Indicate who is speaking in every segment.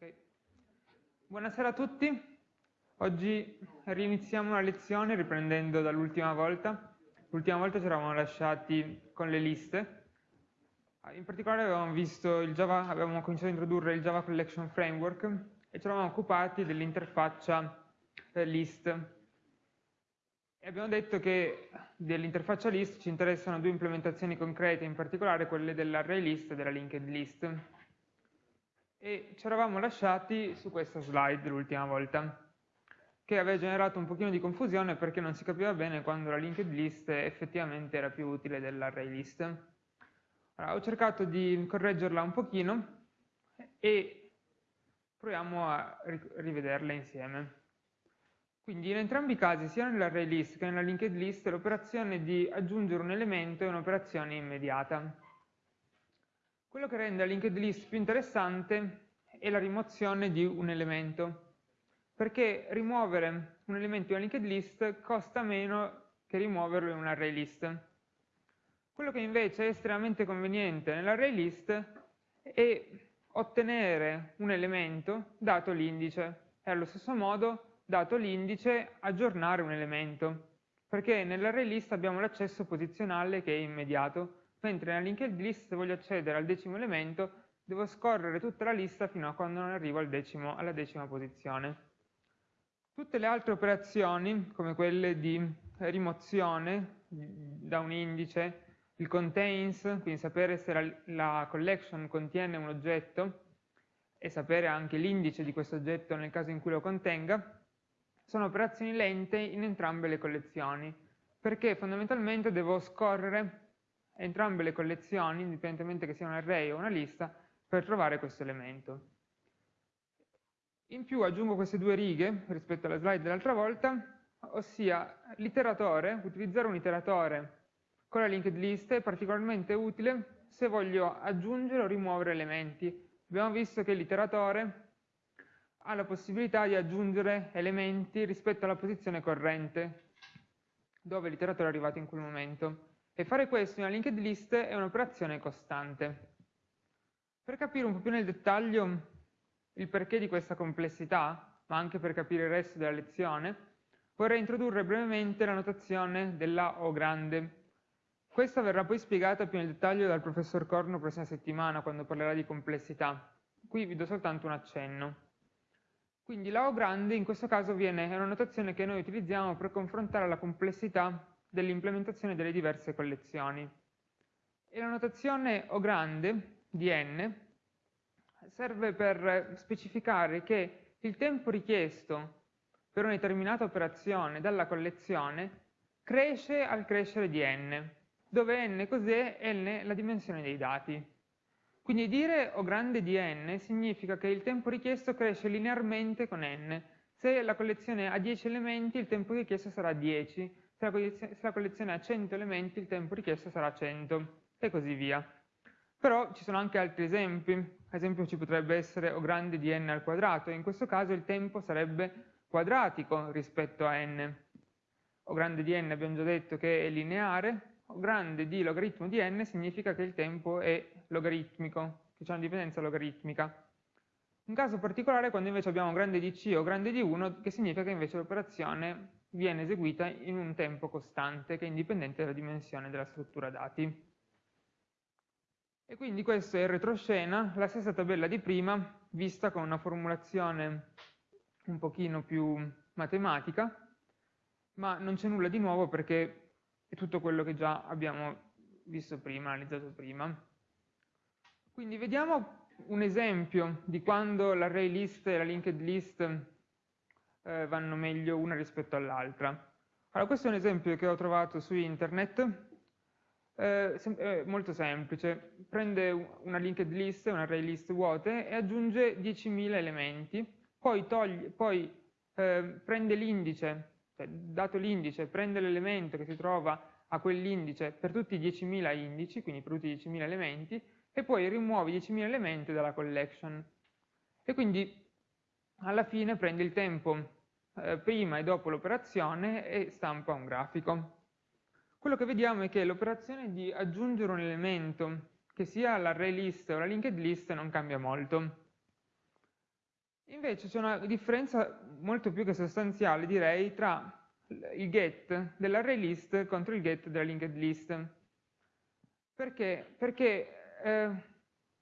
Speaker 1: Okay. Buonasera a tutti. Oggi riniziamo la lezione riprendendo dall'ultima volta. L'ultima volta ci eravamo lasciati con le liste. In particolare avevamo, Java, avevamo cominciato a introdurre il Java Collection Framework e ci eravamo occupati dell'interfaccia eh, list. E abbiamo detto che dell'interfaccia list ci interessano due implementazioni concrete, in particolare quelle dell'array list e della linked list e ci eravamo lasciati su questa slide l'ultima volta che aveva generato un pochino di confusione perché non si capiva bene quando la linked list effettivamente era più utile dell'array list. Allora, ho cercato di correggerla un pochino e proviamo a rivederla insieme. Quindi in entrambi i casi, sia nell'array list che nella linked list, l'operazione di aggiungere un elemento è un'operazione immediata. Quello che rende la linked list più interessante è la rimozione di un elemento, perché rimuovere un elemento in una linked list costa meno che rimuoverlo in un array list. Quello che invece è estremamente conveniente nell'array list è ottenere un elemento dato l'indice e allo stesso modo, dato l'indice, aggiornare un elemento, perché nell'array list abbiamo l'accesso posizionale che è immediato, mentre nella linked list se voglio accedere al decimo elemento devo scorrere tutta la lista fino a quando non arrivo al decimo, alla decima posizione. Tutte le altre operazioni, come quelle di rimozione da un indice, il contains, quindi sapere se la, la collection contiene un oggetto e sapere anche l'indice di questo oggetto nel caso in cui lo contenga, sono operazioni lente in entrambe le collezioni, perché fondamentalmente devo scorrere entrambe le collezioni, indipendentemente che sia un array o una lista, per trovare questo elemento. In più aggiungo queste due righe rispetto alla slide dell'altra volta, ossia l'iteratore, utilizzare un iteratore con la linked list è particolarmente utile se voglio aggiungere o rimuovere elementi. Abbiamo visto che l'iteratore ha la possibilità di aggiungere elementi rispetto alla posizione corrente, dove l'iteratore è arrivato in quel momento. E fare questo in una linked list è un'operazione costante. Per capire un po' più nel dettaglio il perché di questa complessità, ma anche per capire il resto della lezione, vorrei introdurre brevemente la notazione della O grande. Questa verrà poi spiegata più nel dettaglio dal professor Corno prossima settimana, quando parlerà di complessità. Qui vi do soltanto un accenno. Quindi la O grande in questo caso viene, è una notazione che noi utilizziamo per confrontare la complessità dell'implementazione delle diverse collezioni. E la notazione O grande di n serve per specificare che il tempo richiesto per una determinata operazione dalla collezione cresce al crescere di n, dove n cos'è? n la dimensione dei dati. Quindi dire O grande di n significa che il tempo richiesto cresce linearmente con n. Se la collezione ha 10 elementi, il tempo richiesto sarà 10, se la collezione ha 100 elementi il tempo richiesto sarà 100 e così via. Però ci sono anche altri esempi, ad esempio ci potrebbe essere O grande di n al quadrato, e in questo caso il tempo sarebbe quadratico rispetto a n. O grande di n abbiamo già detto che è lineare, O grande di logaritmo di n significa che il tempo è logaritmico, che c'è una dipendenza logaritmica. Un caso particolare quando invece abbiamo grande di c o grande di 1, che significa che invece l'operazione viene eseguita in un tempo costante che è indipendente dalla dimensione della struttura dati. E quindi questo è il retroscena, la stessa tabella di prima, vista con una formulazione un pochino più matematica, ma non c'è nulla di nuovo perché è tutto quello che già abbiamo visto prima, analizzato prima. Quindi vediamo un esempio di quando l'array list e la linked list eh, vanno meglio una rispetto all'altra. Allora, questo è un esempio che ho trovato su internet, eh, è molto semplice, prende una linked list, un array list vuote e aggiunge 10.000 elementi, poi, toglie, poi eh, prende l'indice, cioè, dato l'indice, prende l'elemento che si trova a quell'indice per tutti i 10.000 indici, quindi per tutti i 10.000 elementi, e poi rimuove 10.000 elementi dalla collection. E quindi alla fine prende il tempo eh, prima e dopo l'operazione e stampa un grafico. Quello che vediamo è che l'operazione di aggiungere un elemento, che sia l'array list o la linked list, non cambia molto. Invece c'è una differenza molto più che sostanziale, direi, tra il get dell'array list contro il get della linked list. Perché? Perché eh,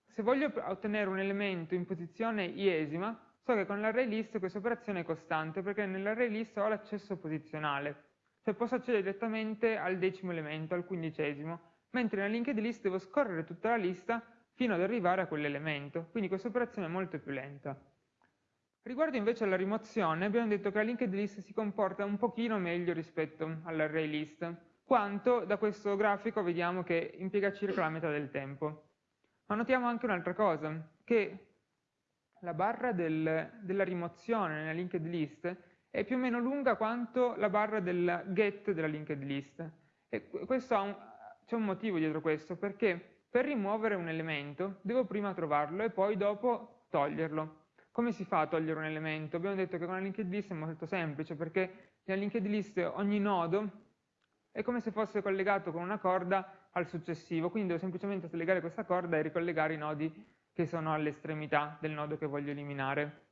Speaker 1: se voglio ottenere un elemento in posizione iesima, so che con l'array list questa operazione è costante, perché nell'array list ho l'accesso posizionale, cioè posso accedere direttamente al decimo elemento, al quindicesimo, mentre nella linked list devo scorrere tutta la lista fino ad arrivare a quell'elemento, quindi questa operazione è molto più lenta. Riguardo invece alla rimozione, abbiamo detto che la linked list si comporta un pochino meglio rispetto all'array list, quanto da questo grafico vediamo che impiega circa la metà del tempo. Ma notiamo anche un'altra cosa, che la barra del, della rimozione nella linked list è più o meno lunga quanto la barra del get della linked list. E c'è un motivo dietro questo, perché per rimuovere un elemento devo prima trovarlo e poi dopo toglierlo. Come si fa a togliere un elemento? Abbiamo detto che con la linked list è molto semplice perché nella linked list ogni nodo è come se fosse collegato con una corda al successivo, quindi devo semplicemente slegare questa corda e ricollegare i nodi che sono all'estremità del nodo che voglio eliminare.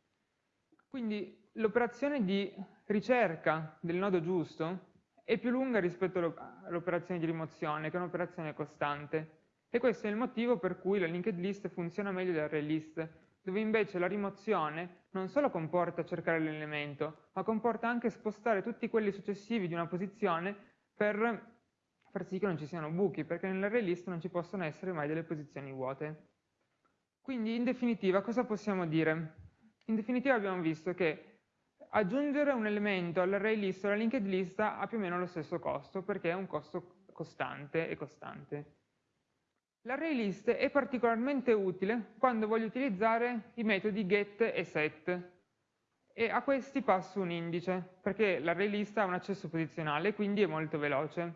Speaker 1: Quindi l'operazione di ricerca del nodo giusto è più lunga rispetto all'operazione di rimozione, che è un'operazione costante. E questo è il motivo per cui la linked list funziona meglio dell'array list, dove invece la rimozione non solo comporta cercare l'elemento, ma comporta anche spostare tutti quelli successivi di una posizione per far sì che non ci siano buchi, perché nell'array list non ci possono essere mai delle posizioni vuote. Quindi in definitiva cosa possiamo dire? In definitiva abbiamo visto che aggiungere un elemento all'array list o alla linked list ha più o meno lo stesso costo, perché è un costo costante e costante. L'array list è particolarmente utile quando voglio utilizzare i metodi get e set e a questi passo un indice perché l'array list ha un accesso posizionale quindi è molto veloce.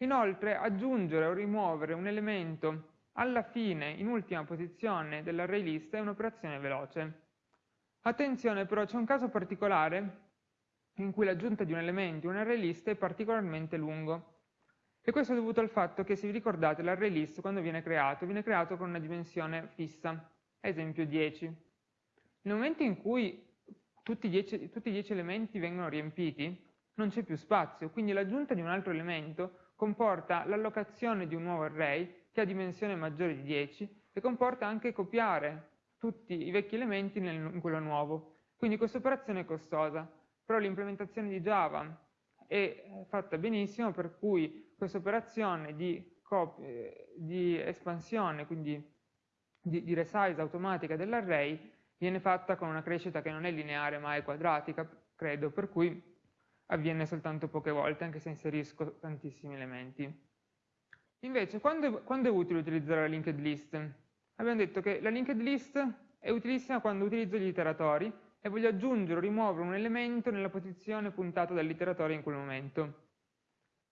Speaker 1: Inoltre aggiungere o rimuovere un elemento alla fine in ultima posizione dell'array list è un'operazione veloce. Attenzione però c'è un caso particolare in cui l'aggiunta di un elemento in un array list è particolarmente lungo. E questo è dovuto al fatto che, se vi ricordate, l'array list quando viene creato, viene creato con una dimensione fissa, esempio 10. Nel momento in cui tutti i 10, tutti i 10 elementi vengono riempiti, non c'è più spazio, quindi l'aggiunta di un altro elemento comporta l'allocazione di un nuovo array che ha dimensione maggiore di 10 e comporta anche copiare tutti i vecchi elementi nel, in quello nuovo. Quindi questa operazione è costosa, però l'implementazione di Java è fatta benissimo, per cui questa operazione di, di espansione, quindi di, di resize automatica dell'array, viene fatta con una crescita che non è lineare ma è quadratica, credo, per cui avviene soltanto poche volte, anche se inserisco tantissimi elementi. Invece, quando, quando è utile utilizzare la linked list? Abbiamo detto che la linked list è utilissima quando utilizzo gli iteratori e voglio aggiungere o rimuovere un elemento nella posizione puntata dall'iteratore in quel momento.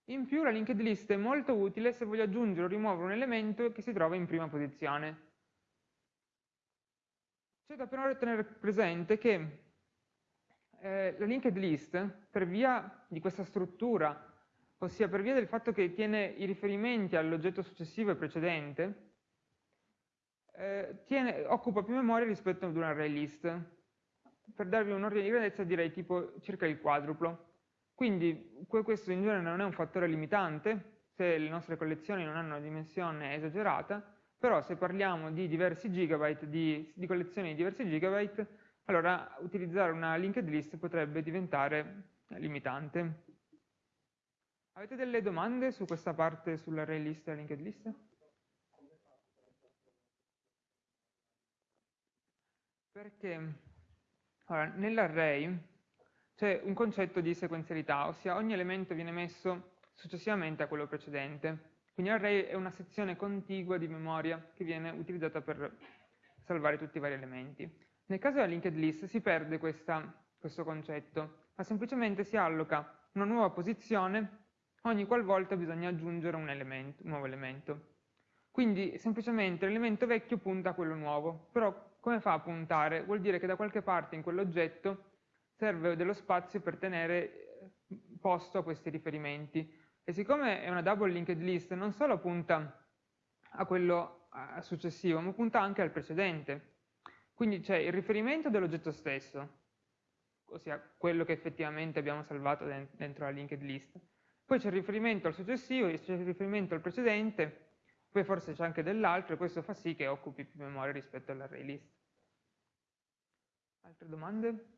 Speaker 1: In più la linked list è molto utile se voglio aggiungere o rimuovere un elemento che si trova in prima posizione. C'è da però tenere presente che eh, la linked list, per via di questa struttura, ossia per via del fatto che tiene i riferimenti all'oggetto successivo e precedente, eh, tiene, occupa più memoria rispetto ad un array list. Per darvi un ordine di grandezza direi tipo circa il quadruplo. Quindi questo in genere non è un fattore limitante, se le nostre collezioni non hanno una dimensione esagerata, però se parliamo di diversi gigabyte, di, di collezioni di diversi gigabyte, allora utilizzare una linked list potrebbe diventare limitante. Avete delle domande su questa parte sull'array list e la linked list? Perché allora, nell'array c'è un concetto di sequenzialità, ossia ogni elemento viene messo successivamente a quello precedente. Quindi l'array è una sezione contigua di memoria che viene utilizzata per salvare tutti i vari elementi. Nel caso della linked list si perde questa, questo concetto, ma semplicemente si alloca una nuova posizione ogni qualvolta bisogna aggiungere un, elemento, un nuovo elemento. Quindi semplicemente l'elemento vecchio punta a quello nuovo, però come fa a puntare? Vuol dire che da qualche parte in quell'oggetto serve dello spazio per tenere eh, posto a questi riferimenti. E siccome è una double linked list, non solo punta a quello successivo, ma punta anche al precedente. Quindi c'è il riferimento dell'oggetto stesso, ossia quello che effettivamente abbiamo salvato dentro la linked list. Poi c'è il riferimento al successivo, c'è il riferimento al precedente, poi forse c'è anche dell'altro e questo fa sì che occupi più memoria rispetto all'array list. Altre domande?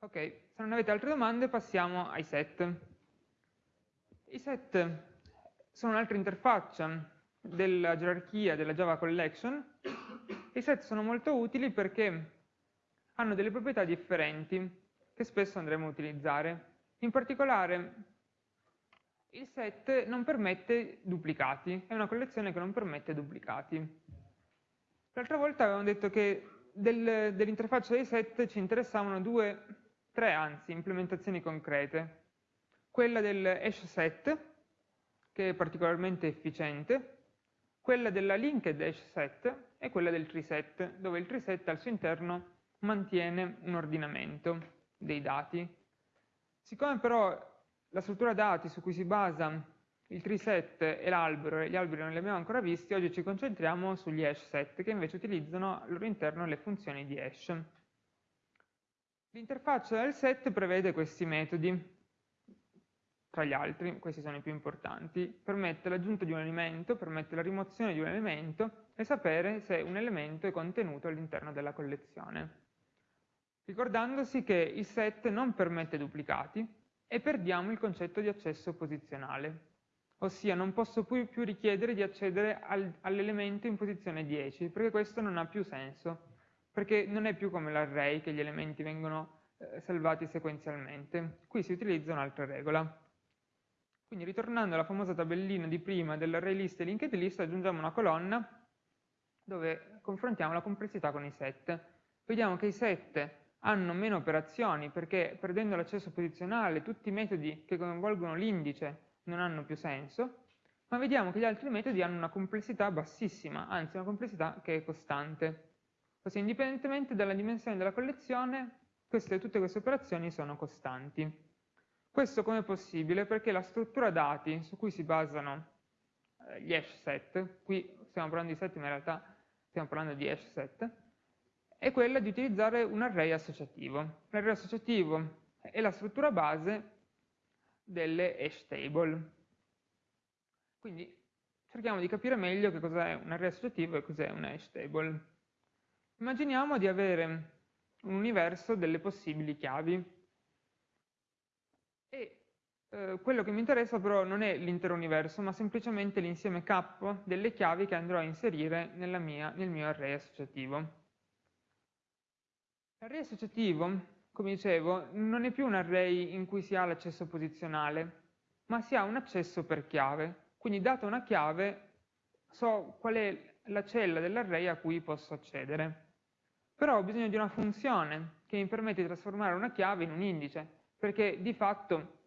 Speaker 1: Ok, se non avete altre domande passiamo ai set. I set sono un'altra interfaccia della gerarchia della Java Collection. I set sono molto utili perché hanno delle proprietà differenti che spesso andremo a utilizzare. In particolare il set non permette duplicati, è una collezione che non permette duplicati. L'altra volta avevamo detto che del, dell'interfaccia dei set ci interessavano due, tre anzi, implementazioni concrete. Quella del hash set, che è particolarmente efficiente, quella della linked hash set e quella del tree set, dove il tree set al suo interno mantiene un ordinamento dei dati. Siccome però la struttura dati su cui si basa il tree set e l'albero, e gli alberi non li abbiamo ancora visti, oggi ci concentriamo sugli hash set, che invece utilizzano al loro interno le funzioni di hash. L'interfaccia del set prevede questi metodi, tra gli altri, questi sono i più importanti, permette l'aggiunta di un elemento, permette la rimozione di un elemento e sapere se un elemento è contenuto all'interno della collezione ricordandosi che il set non permette duplicati e perdiamo il concetto di accesso posizionale, ossia non posso più, richiedere di accedere al, all'elemento in posizione 10, perché questo non ha più senso, perché non è più come l'array che gli elementi vengono eh, salvati sequenzialmente. Qui si utilizza un'altra regola. Quindi ritornando alla famosa tabellina di prima dell'array list e linked list, aggiungiamo una colonna dove confrontiamo la complessità con i set. Vediamo che i set hanno meno operazioni perché perdendo l'accesso posizionale tutti i metodi che coinvolgono l'indice non hanno più senso, ma vediamo che gli altri metodi hanno una complessità bassissima, anzi una complessità che è costante. Ossia, indipendentemente dalla dimensione della collezione, queste, tutte queste operazioni sono costanti. Questo come è possibile? Perché la struttura dati su cui si basano eh, gli hash set, qui stiamo parlando di set ma in realtà stiamo parlando di hash set, è quella di utilizzare un array associativo. L'array associativo è la struttura base delle hash table. Quindi cerchiamo di capire meglio che cos'è un array associativo e cos'è una hash table. Immaginiamo di avere un universo delle possibili chiavi e eh, quello che mi interessa però non è l'intero universo, ma semplicemente l'insieme K delle chiavi che andrò a inserire mia, nel mio array associativo. L'array associativo, come dicevo, non è più un array in cui si ha l'accesso posizionale, ma si ha un accesso per chiave. Quindi data una chiave so qual è la cella dell'array a cui posso accedere. Però ho bisogno di una funzione che mi permette di trasformare una chiave in un indice, perché di fatto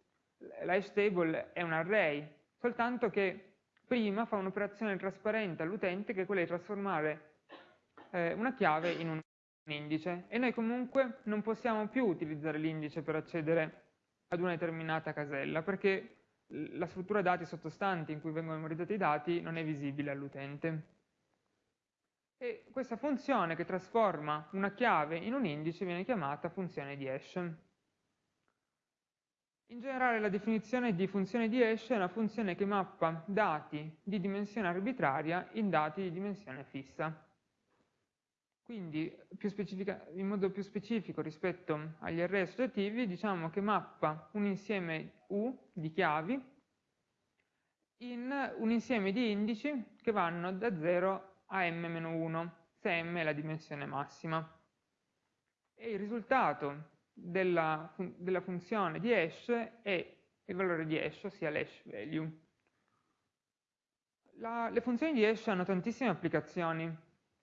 Speaker 1: la table è un array, soltanto che prima fa un'operazione trasparente all'utente che è quella di trasformare eh, una chiave in un indice e noi comunque non possiamo più utilizzare l'indice per accedere ad una determinata casella perché la struttura dati sottostante in cui vengono memorizzati i dati non è visibile all'utente. E questa funzione che trasforma una chiave in un indice viene chiamata funzione di hash. In generale la definizione di funzione di hash è una funzione che mappa dati di dimensione arbitraria in dati di dimensione fissa. Quindi, in modo più specifico rispetto agli array associativi, diciamo che mappa un insieme U di chiavi in un insieme di indici che vanno da 0 a m-1, se m è la dimensione massima. E il risultato della, della funzione di hash è il valore di hash, ossia l'hash value. La, le funzioni di hash hanno tantissime applicazioni,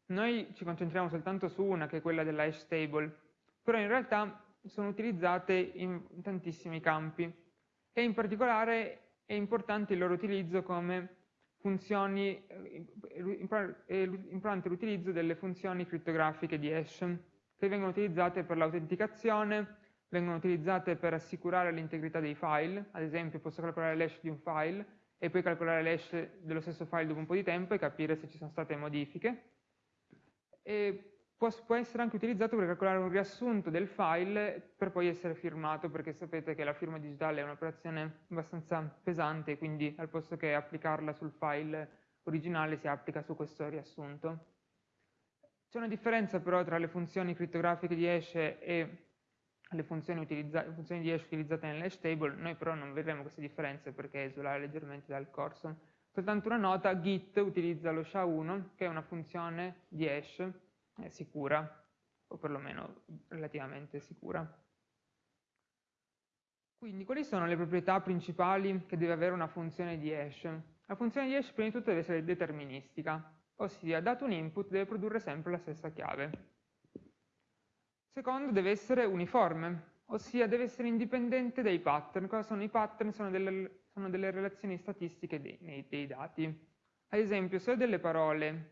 Speaker 1: noi ci concentriamo soltanto su una, che è quella della hash table, però in realtà sono utilizzate in tantissimi campi e in particolare è importante il loro utilizzo come funzioni, eh, importante l'utilizzo delle funzioni crittografiche di hash, che vengono utilizzate per l'autenticazione, vengono utilizzate per assicurare l'integrità dei file, ad esempio posso calcolare l'hash di un file e poi calcolare l'hash dello stesso file dopo un po' di tempo e capire se ci sono state modifiche, e può, può, essere anche utilizzato per calcolare un riassunto del file per poi essere firmato, perché sapete che la firma digitale è un'operazione abbastanza pesante, quindi al posto che applicarla sul file originale si applica su questo riassunto. C'è una differenza però tra le funzioni crittografiche di hash e le funzioni, funzioni di hash utilizzate nell'hash table, noi però non vedremo queste differenze perché esulare leggermente dal corso. Soltanto una nota, git utilizza lo SHA-1 che è una funzione di hash sicura, o perlomeno relativamente sicura. Quindi quali sono le proprietà principali che deve avere una funzione di hash? La funzione di hash prima di tutto deve essere deterministica, ossia dato un input deve produrre sempre la stessa chiave. Secondo deve essere uniforme, ossia deve essere indipendente dai pattern. Cosa sono i pattern? Sono delle, sono delle relazioni statistiche dei, dei, dati. Ad esempio, se ho delle parole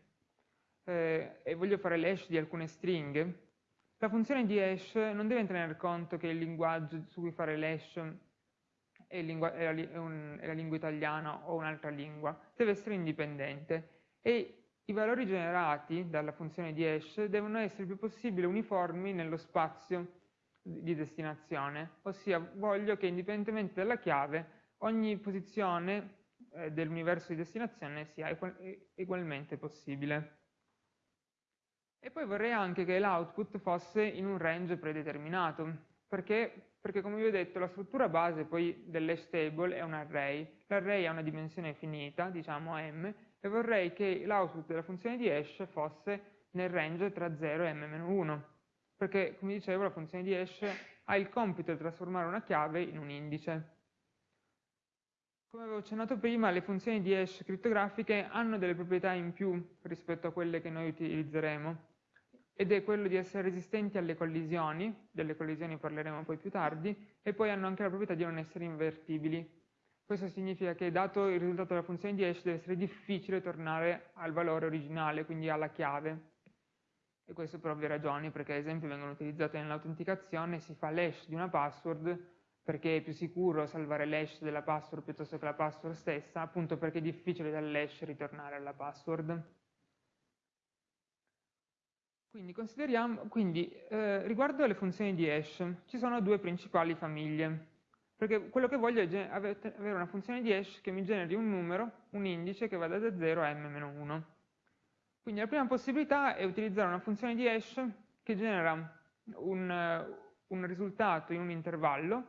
Speaker 1: eh, e voglio fare l'hash di alcune stringhe, la funzione di hash non deve tenere conto che il linguaggio su cui fare l'hash è, è, è, la lingua italiana o un'altra lingua, deve essere indipendente e i valori generati dalla funzione di hash devono essere il più possibile uniformi nello spazio di destinazione, ossia voglio che indipendentemente dalla chiave ogni posizione eh, dell'universo di destinazione sia ugualmente possibile. E poi vorrei anche che l'output fosse in un range predeterminato, perché, perché come vi ho detto la struttura base poi dell'hash table è un array, l'array ha una dimensione finita, diciamo m, e vorrei che l'output della funzione di hash fosse nel range tra 0 e m-1, perché come dicevo la funzione di hash ha il compito di trasformare una chiave in un indice. Come avevo accennato prima, le funzioni di hash crittografiche hanno delle proprietà in più rispetto a quelle che noi utilizzeremo ed è quello di essere resistenti alle collisioni, delle collisioni parleremo poi più tardi, e poi hanno anche la proprietà di non essere invertibili. Questo significa che dato il risultato della funzione di hash deve essere difficile tornare al valore originale, quindi alla chiave. E questo per ovvie ragioni, perché ad esempio vengono utilizzate nell'autenticazione, si fa l'hash di una password perché è più sicuro salvare l'hash della password piuttosto che la password stessa, appunto perché è difficile dall'hash ritornare alla password. Quindi, quindi eh, riguardo alle funzioni di hash, ci sono due principali famiglie, perché quello che voglio è avere una funzione di hash che mi generi un numero, un indice che vada da 0 a m-1. Quindi la prima possibilità è utilizzare una funzione di hash che genera un, un risultato in un intervallo,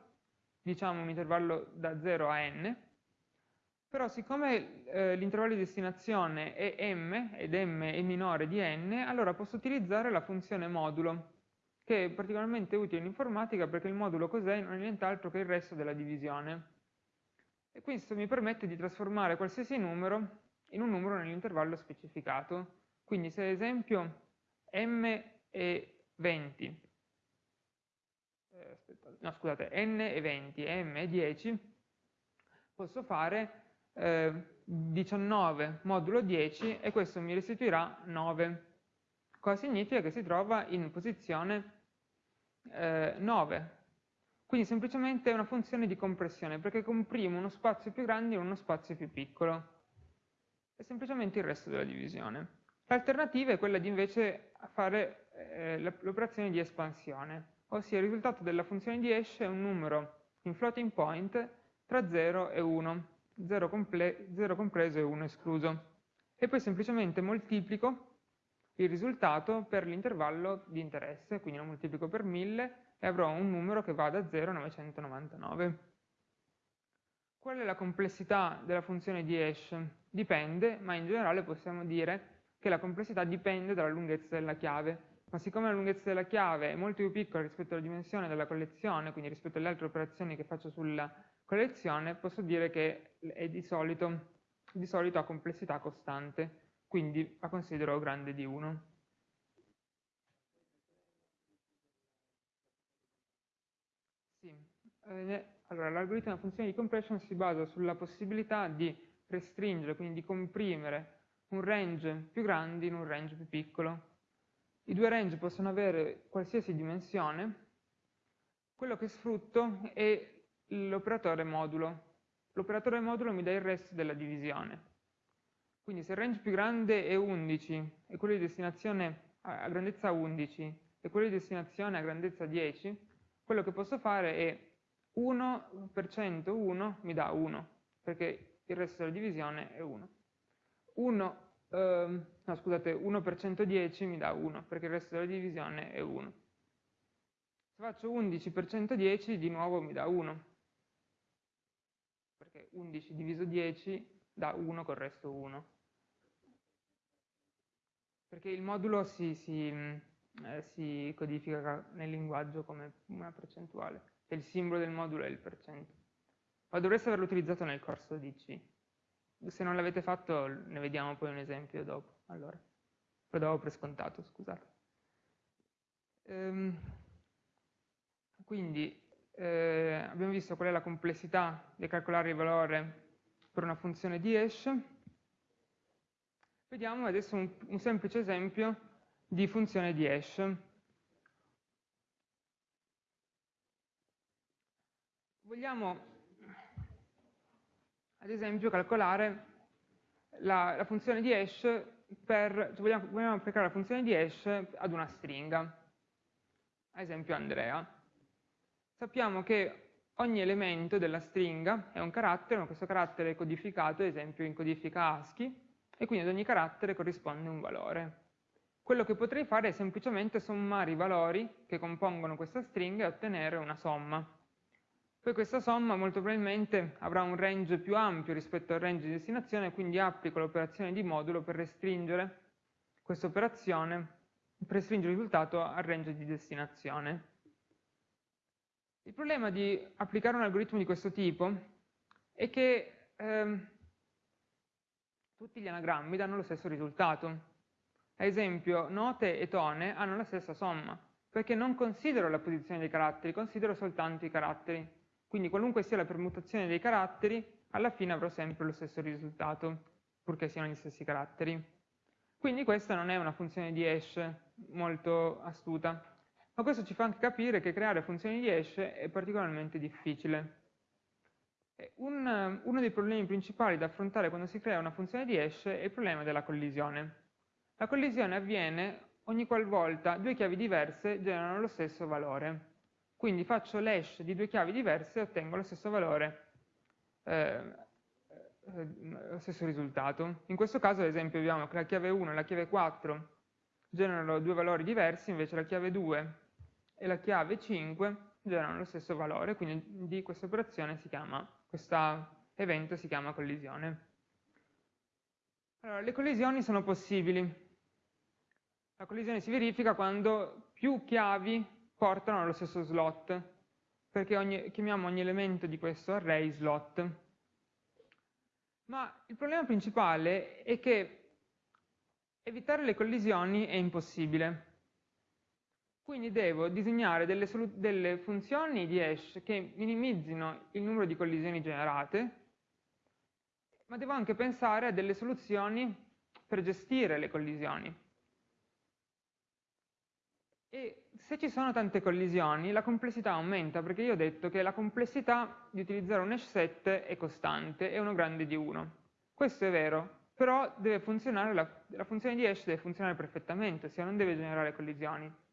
Speaker 1: diciamo un intervallo da 0 a n, però siccome eh, l'intervallo di destinazione è m, ed m è minore di n, allora posso utilizzare la funzione modulo, che è particolarmente utile in informatica perché il modulo cos'è? Non è nient'altro che il resto della divisione. E questo mi permette di trasformare qualsiasi numero in un numero nell'intervallo specificato. Quindi se ad esempio m è 20, eh, no scusate, n è 20 e m è 10, posso fare eh, 19 modulo 10 e questo mi restituirà 9. Cosa significa? Che si trova in posizione eh, 9. Quindi semplicemente è una funzione di compressione, perché comprimo uno spazio più grande in uno spazio più piccolo. È semplicemente il resto della divisione. L'alternativa è quella di invece fare eh, l'operazione di espansione, ossia il risultato della funzione di hash è un numero in floating point tra 0 e 1. 0, comple 0 compreso e 1 escluso. E poi semplicemente moltiplico il risultato per l'intervallo di interesse, quindi lo moltiplico per 1000 e avrò un numero che va da 0 a 999. Qual è la complessità della funzione di hash? Dipende, ma in generale possiamo dire che la complessità dipende dalla lunghezza della chiave. Ma siccome la lunghezza della chiave è molto più piccola rispetto alla dimensione della collezione, quindi rispetto alle altre operazioni che faccio sulla collezione posso dire che è di solito, di solito ha complessità costante, quindi la considero grande di 1. Sì. Eh, allora, l'algoritmo della funzione di compression si basa sulla possibilità di restringere, quindi di comprimere un range più grande in un range più piccolo. I due range possono avere qualsiasi dimensione, quello che sfrutto è l'operatore modulo. L'operatore modulo mi dà il resto della divisione. Quindi se il range più grande è 11 e quello di destinazione a grandezza 11 e quello di destinazione a grandezza 10, quello che posso fare è 1 per 101 mi dà 1, perché il resto della divisione è 1. 1, ehm, no scusate, 1 per 110 mi dà 1, perché il resto della divisione è 1. Se faccio 11 per 110 di nuovo mi dà 1, perché 11 diviso 10 dà 1 col resto 1. Perché il modulo si, si, eh, si codifica nel linguaggio come una percentuale, e il simbolo del modulo è il percento. Ma dovreste averlo utilizzato nel corso di C. Se non l'avete fatto ne vediamo poi un esempio dopo. Allora, lo davo per scontato, scusate. Ehm, quindi eh, abbiamo visto qual è la complessità di calcolare il valore per una funzione di hash. Vediamo adesso un, un semplice esempio di funzione di hash. Vogliamo ad esempio calcolare la, la funzione di hash per, cioè vogliamo, vogliamo applicare la funzione di hash ad una stringa, ad esempio Andrea. Sappiamo che ogni elemento della stringa è un carattere, ma questo carattere è codificato, ad esempio in codifica ASCII, e quindi ad ogni carattere corrisponde un valore. Quello che potrei fare è semplicemente sommare i valori che compongono questa stringa e ottenere una somma. Poi questa somma molto probabilmente avrà un range più ampio rispetto al range di destinazione, quindi applico l'operazione di modulo per restringere questa operazione, per restringere il risultato al range di destinazione. Il problema di applicare un algoritmo di questo tipo è che ehm, tutti gli anagrammi danno lo stesso risultato. Ad esempio, note e tone hanno la stessa somma, perché non considero la posizione dei caratteri, considero soltanto i caratteri. Quindi qualunque sia la permutazione dei caratteri, alla fine avrò sempre lo stesso risultato, purché siano gli stessi caratteri. Quindi questa non è una funzione di hash molto astuta, ma questo ci fa anche capire che creare funzioni di hash è particolarmente difficile. Un, uno dei problemi principali da affrontare quando si crea una funzione di hash è il problema della collisione. La collisione avviene ogni qualvolta due chiavi diverse generano lo stesso valore. Quindi faccio l'hash di due chiavi diverse e ottengo lo stesso valore, eh, eh, lo stesso risultato. In questo caso, ad esempio, vediamo che la chiave 1 e la chiave 4 generano due valori diversi, invece la chiave 2 e la chiave 5 generano lo stesso valore, quindi di questa operazione si chiama, questo evento si chiama collisione. Allora, le collisioni sono possibili. La collisione si verifica quando più chiavi portano allo stesso slot, perché ogni, chiamiamo ogni elemento di questo array slot. Ma il problema principale è che evitare le collisioni è impossibile. Quindi devo disegnare delle, delle funzioni di hash che minimizzino il numero di collisioni generate, ma devo anche pensare a delle soluzioni per gestire le collisioni. E se ci sono tante collisioni, la complessità aumenta, perché io ho detto che la complessità di utilizzare un hash set è costante, è 1 grande di 1. Questo è vero, però la, la funzione di hash deve funzionare perfettamente, ossia non deve generare collisioni.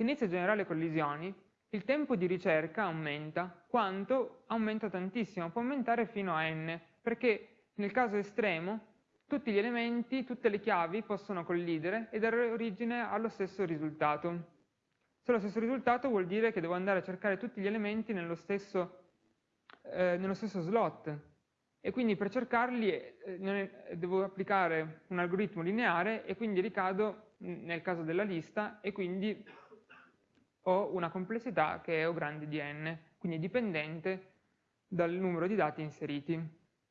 Speaker 1: Se inizia a generare collisioni, il tempo di ricerca aumenta, quanto aumenta tantissimo, può aumentare fino a n, perché nel caso estremo tutti gli elementi, tutte le chiavi possono collidere e dare origine allo stesso risultato. Se lo stesso risultato vuol dire che devo andare a cercare tutti gli elementi nello stesso, eh, nello stesso slot e quindi per cercarli eh, devo applicare un algoritmo lineare e quindi ricado nel caso della lista e quindi ho una complessità che è O grande di n, quindi dipendente dal numero di dati inseriti,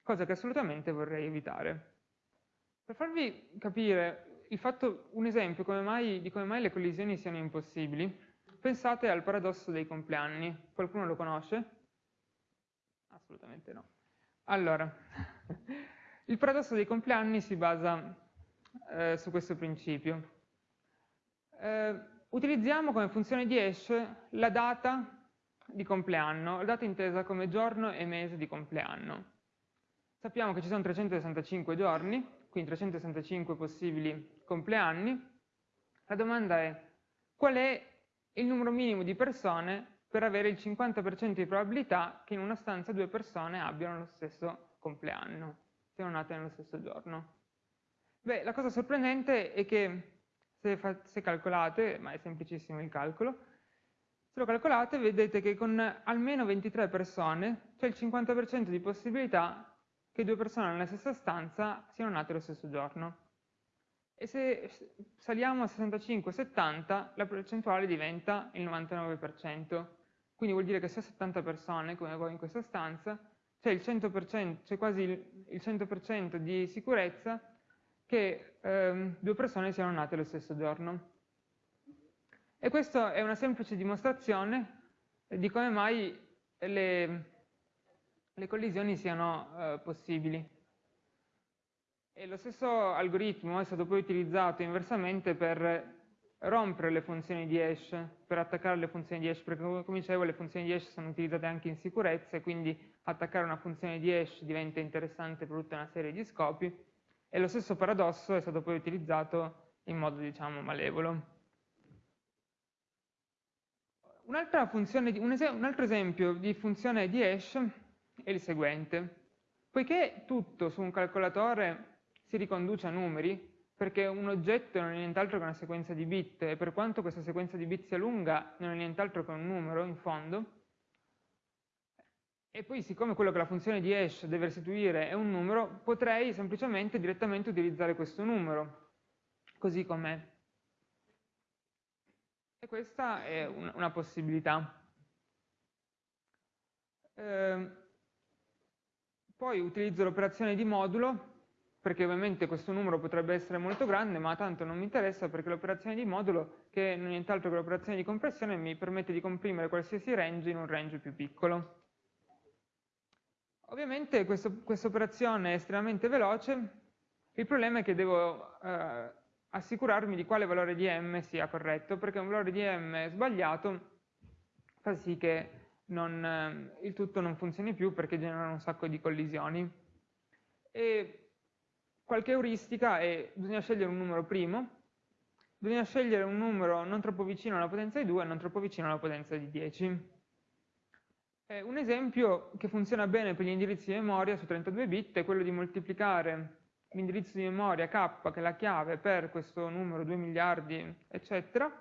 Speaker 1: cosa che assolutamente vorrei evitare. Per farvi capire fatto, un esempio come mai, di come mai le collisioni siano impossibili, pensate al paradosso dei compleanni. Qualcuno lo conosce? Assolutamente no. Allora, il paradosso dei compleanni si basa eh, su questo principio. Eh, utilizziamo come funzione di hash la data di compleanno, la data intesa come giorno e mese di compleanno. Sappiamo che ci sono 365 giorni, quindi 365 possibili compleanni, La domanda è qual è il numero minimo di persone per avere il 50% di probabilità che in una stanza due persone abbiano lo stesso compleanno, siano nate nello stesso giorno. Beh, la cosa sorprendente è che se, se calcolate, ma è semplicissimo il calcolo, se lo calcolate vedete che con almeno 23 persone c'è il 50% di possibilità che due persone nella stessa stanza siano nate lo stesso giorno. E se saliamo a 65-70 la percentuale diventa il 99%. Quindi vuol dire che se 70 persone, come voi in questa stanza, c'è quasi il 100% di sicurezza che ehm, due persone siano nate lo stesso giorno. E questa è una semplice dimostrazione di come mai le, le collisioni siano eh, possibili. E lo stesso algoritmo è stato poi utilizzato inversamente per rompere le funzioni di hash per attaccare le funzioni di hash, perché come dicevo le funzioni di hash sono utilizzate anche in sicurezza e quindi attaccare una funzione di hash diventa interessante per tutta una serie di scopi e lo stesso paradosso è stato poi utilizzato in modo diciamo malevolo. Un, un altro esempio di funzione di hash è il seguente. Poiché tutto su un calcolatore si riconduce a numeri, perché un oggetto non è nient'altro che una sequenza di bit e per quanto questa sequenza di bit sia lunga non è nient'altro che un numero in fondo e poi siccome quello che la funzione di hash deve restituire è un numero potrei semplicemente direttamente utilizzare questo numero così com'è e questa è un, una possibilità eh, poi utilizzo l'operazione di modulo perché ovviamente questo numero potrebbe essere molto grande, ma tanto non mi interessa perché l'operazione di modulo, che non è nient'altro che l'operazione di compressione, mi permette di comprimere qualsiasi range in un range più piccolo. Ovviamente questa operazione è estremamente veloce, il problema è che devo eh, assicurarmi di quale valore di m sia corretto, perché un valore di m sbagliato fa sì che non, eh, il tutto non funzioni più perché genera un sacco di collisioni. E qualche euristica è bisogna scegliere un numero primo, bisogna scegliere un numero non troppo vicino alla potenza di 2 e non troppo vicino alla potenza di 10. Eh, un esempio che funziona bene per gli indirizzi di memoria su 32 bit è quello di moltiplicare l'indirizzo di memoria k, che è la chiave per questo numero 2 miliardi, eccetera,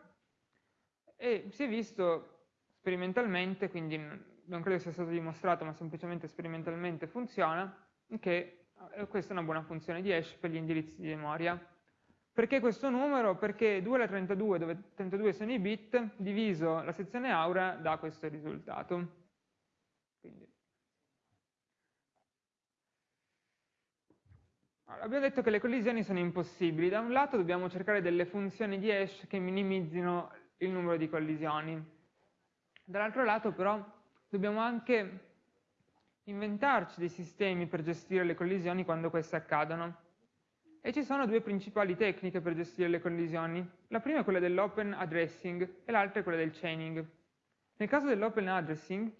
Speaker 1: e si è visto sperimentalmente, quindi non credo sia stato dimostrato, ma semplicemente sperimentalmente funziona, che eh, questa è una buona funzione di hash per gli indirizzi di memoria. Perché questo numero? Perché 2 alla 32, dove 32 sono i bit, diviso la sezione aura dà questo risultato. Quindi. Allora, abbiamo detto che le collisioni sono impossibili. Da un lato dobbiamo cercare delle funzioni di hash che minimizzino il numero di collisioni. Dall'altro lato però dobbiamo anche inventarci dei sistemi per gestire le collisioni quando queste accadono. E ci sono due principali tecniche per gestire le collisioni. La prima è quella dell'open addressing e l'altra è quella del chaining. Nel caso dell'open addressing,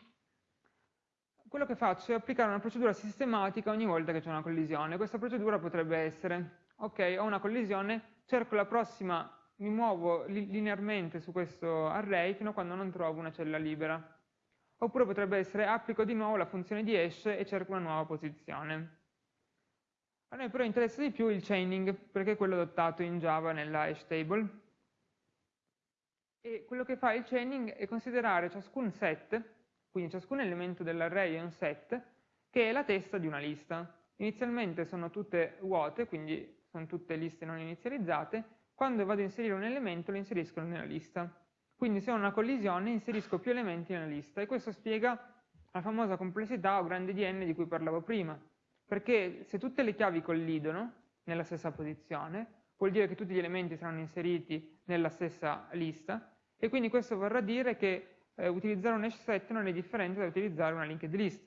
Speaker 1: quello che faccio è applicare una procedura sistematica ogni volta che c'è una collisione. Questa procedura potrebbe essere, ok, ho una collisione, cerco la prossima, mi muovo linearmente su questo array fino a quando non trovo una cella libera. Oppure potrebbe essere applico di nuovo la funzione di hash e cerco una nuova posizione. A noi però interessa di più il chaining, perché è quello adottato in Java nella hash table. E quello che fa il chaining è considerare ciascun set, quindi ciascun elemento dell'array è un set, che è la testa di una lista. Inizialmente sono tutte vuote, quindi sono tutte liste non inizializzate, quando vado a inserire un elemento lo inserisco nella lista. Quindi se ho una collisione inserisco più elementi nella lista e questo spiega la famosa complessità o grande di n di cui parlavo prima. Perché se tutte le chiavi collidono nella stessa posizione, vuol dire che tutti gli elementi saranno inseriti nella stessa lista e quindi questo vorrà dire che eh, utilizzare un hash set non è differente da utilizzare una linked list.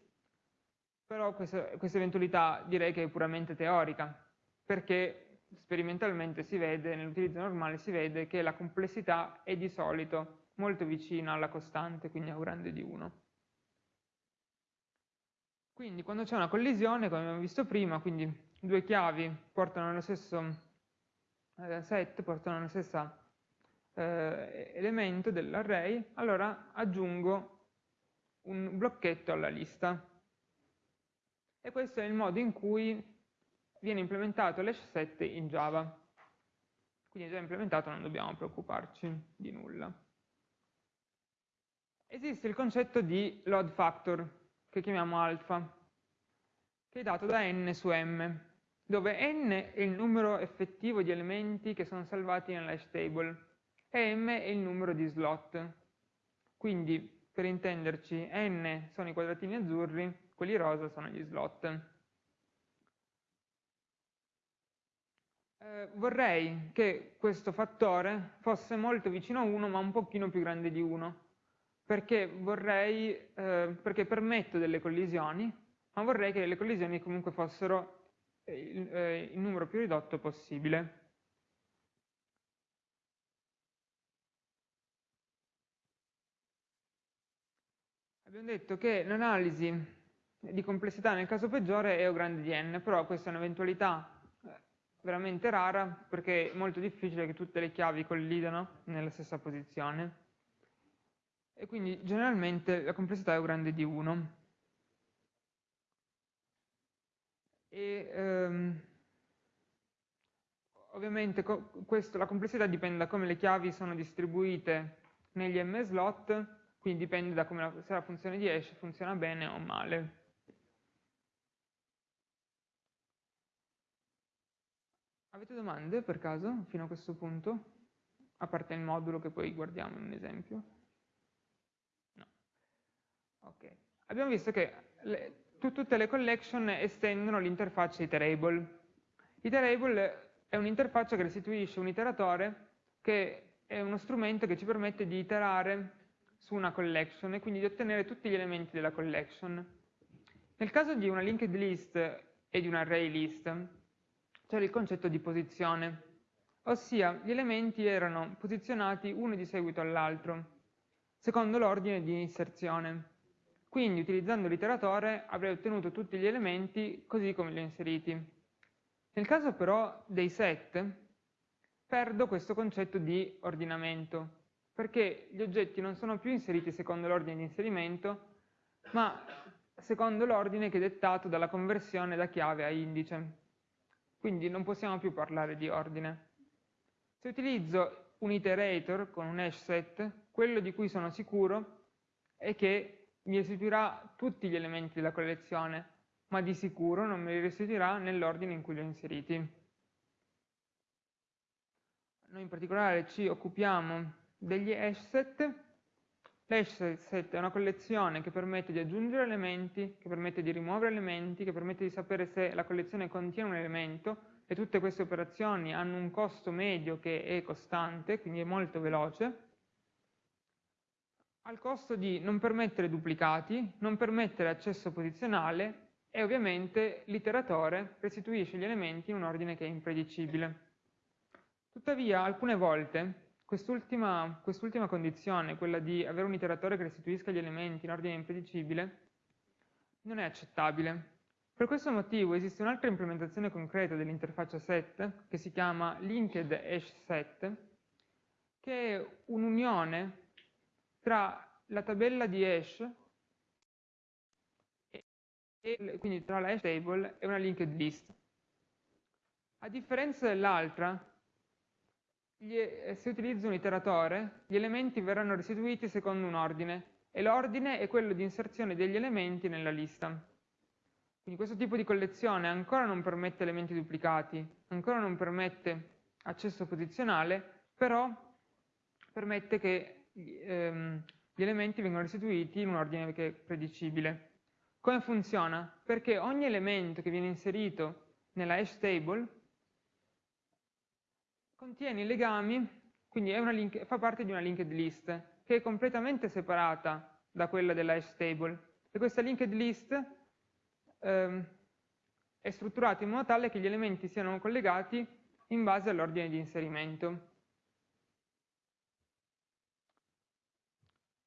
Speaker 1: Però questa, questa eventualità direi che è puramente teorica, perché sperimentalmente si vede, nell'utilizzo normale si vede che la complessità è di solito molto vicina alla costante, quindi a un grande di 1. Quindi quando c'è una collisione, come abbiamo visto prima, quindi due chiavi portano allo stesso eh, set, portano alla stessa eh, elemento dell'array, allora aggiungo un blocchetto alla lista. E questo è il modo in cui viene implementato l'hash set in Java. Quindi già implementato, non dobbiamo preoccuparci di nulla. Esiste il concetto di load factor, che chiamiamo alfa, che è dato da n su m, dove n è il numero effettivo di elementi che sono salvati nell'hash table e m è il numero di slot. Quindi, per intenderci, n sono i quadratini azzurri, quelli rosa sono gli slot. Eh, vorrei che questo fattore fosse molto vicino a 1 ma un pochino più grande di 1 perché vorrei, eh, perché permetto delle collisioni ma vorrei che le collisioni comunque fossero eh, il, eh, il numero più ridotto possibile abbiamo detto che l'analisi di complessità nel caso peggiore è O grande di n, però questa è un'eventualità veramente rara perché è molto difficile che tutte le chiavi collidano nella stessa posizione e quindi generalmente la complessità è più grande di 1. E, ehm, ovviamente questo, la complessità dipende da come le chiavi sono distribuite negli m slot, quindi dipende da come la, se la funzione di hash funziona bene o male. Avete domande per caso fino a questo punto? A parte il modulo che poi guardiamo in un esempio? No. Ok. Abbiamo visto che le, tutte le collection estendono l'interfaccia iterable. Iterable è un'interfaccia che restituisce un iteratore che è uno strumento che ci permette di iterare su una collection e quindi di ottenere tutti gli elementi della collection. Nel caso di una linked list e di un array list, c'era il concetto di posizione, ossia gli elementi erano posizionati uno di seguito all'altro, secondo l'ordine di inserzione. Quindi utilizzando l'iteratore avrei ottenuto tutti gli elementi così come li ho inseriti. Nel caso però dei set, perdo questo concetto di ordinamento, perché gli oggetti non sono più inseriti secondo l'ordine di inserimento, ma secondo l'ordine che è dettato dalla conversione da chiave a indice. Quindi non possiamo più parlare di ordine. Se utilizzo un iterator con un hash set, quello di cui sono sicuro è che mi restituirà tutti gli elementi della collezione, ma di sicuro non me li restituirà nell'ordine in cui li ho inseriti. Noi in particolare ci occupiamo degli hash set. L'hash set è una collezione che permette di aggiungere elementi, che permette di rimuovere elementi, che permette di sapere se la collezione contiene un elemento e tutte queste operazioni hanno un costo medio che è costante, quindi è molto veloce, al costo di non permettere duplicati, non permettere accesso posizionale e ovviamente l'iteratore restituisce gli elementi in un ordine che è impredicibile. Tuttavia, alcune volte, quest'ultima, quest'ultima condizione, quella di avere un iteratore che restituisca gli elementi in ordine impredicibile, non è accettabile. Per questo motivo esiste un'altra implementazione concreta dell'interfaccia set, che si chiama linked hash set, che è un'unione tra la tabella di hash e quindi tra la hash table e una linked list. A differenza dell'altra, se utilizzo un iteratore, gli elementi verranno restituiti secondo un ordine e l'ordine è quello di inserzione degli elementi nella lista. Quindi questo tipo di collezione ancora non permette elementi duplicati, ancora non permette accesso posizionale, però permette che ehm, gli elementi vengano restituiti in un ordine che è predicibile. Come funziona? Perché ogni elemento che viene inserito nella hash table contiene i legami, quindi link, fa parte di una linked list, che è completamente separata da quella della hash table. E questa linked list ehm, è strutturata in modo tale che gli elementi siano collegati in base all'ordine di inserimento.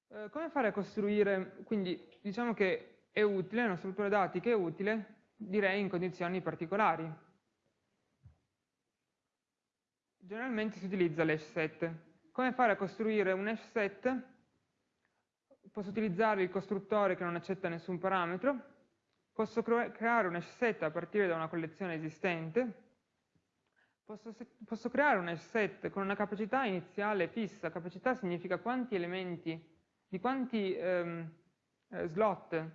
Speaker 1: Eh, come fare a costruire, quindi diciamo che è utile, una struttura dati che è utile, direi in condizioni particolari generalmente si utilizza l'hash set. come fare a costruire un hash set, posso utilizzare il costruttore che non accetta nessun parametro, posso creare un hash set a partire da una collezione esistente, posso, posso creare un hash set con una capacità iniziale fissa, capacità significa quanti elementi, di quanti ehm, eh, slot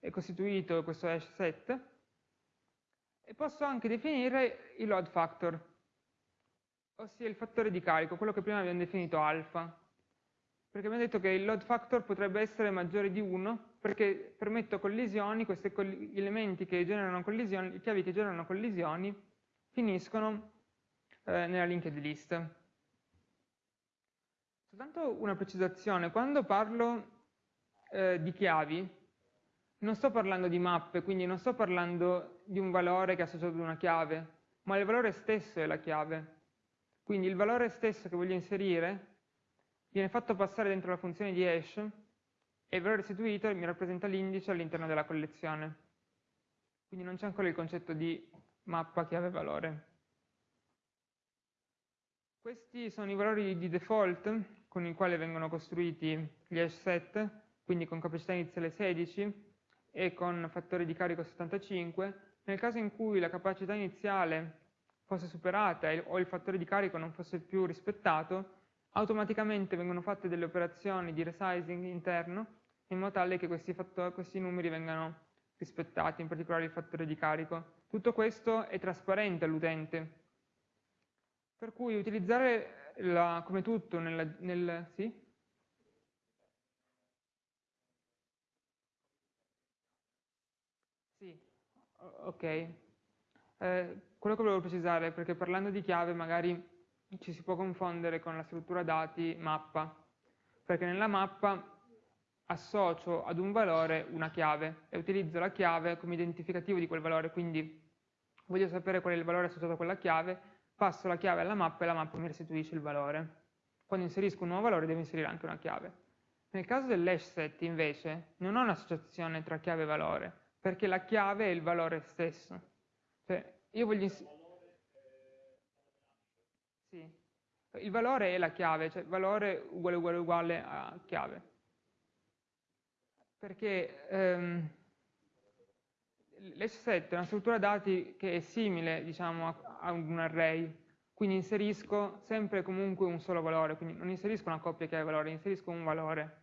Speaker 1: è costituito questo hash set, e posso anche definire il load factor, ossia il fattore di carico, quello che prima abbiamo definito alfa, perché abbiamo detto che il load factor potrebbe essere maggiore di 1 perché permetto collisioni, questi elementi che generano collisioni, chiavi che generano collisioni finiscono eh, nella linked list. Soltanto una precisazione, quando parlo eh, di chiavi non sto parlando di mappe, quindi non sto parlando di un valore che è associato ad una chiave, ma il valore stesso è la chiave. Quindi il valore stesso che voglio inserire viene fatto passare dentro la funzione di hash e il valore restituito mi rappresenta l'indice all'interno della collezione. Quindi non c'è ancora il concetto di mappa chiave valore. Questi sono i valori di default con i quali vengono costruiti gli hash set, quindi con capacità iniziale 16 e con fattore di carico 75. Nel caso in cui la capacità iniziale fosse superata o il fattore di carico non fosse più rispettato, automaticamente vengono fatte delle operazioni di resizing interno in modo tale che questi, questi numeri vengano rispettati, in particolare il fattore di carico. Tutto questo è trasparente all'utente, per cui utilizzare la, come tutto nel, nel sì? Sì, ok. Eh, quello che volevo precisare, perché parlando di chiave magari ci si può confondere con la struttura dati mappa, perché nella mappa associo ad un valore una chiave e utilizzo la chiave come identificativo di quel valore, quindi voglio sapere qual è il valore associato a quella chiave, passo la chiave alla mappa e la mappa mi restituisce il valore. Quando inserisco un nuovo valore devo inserire anche una chiave. Nel caso dell'hash set invece non ho un'associazione tra chiave e valore, perché la chiave è il valore stesso. Cioè, io voglio sì. Il valore è la chiave, cioè valore uguale uguale uguale a chiave. Perché ehm, l'hash set è una struttura dati che è simile diciamo, a, un array, quindi inserisco sempre comunque un solo valore, quindi non inserisco una coppia chiave valore, inserisco un valore.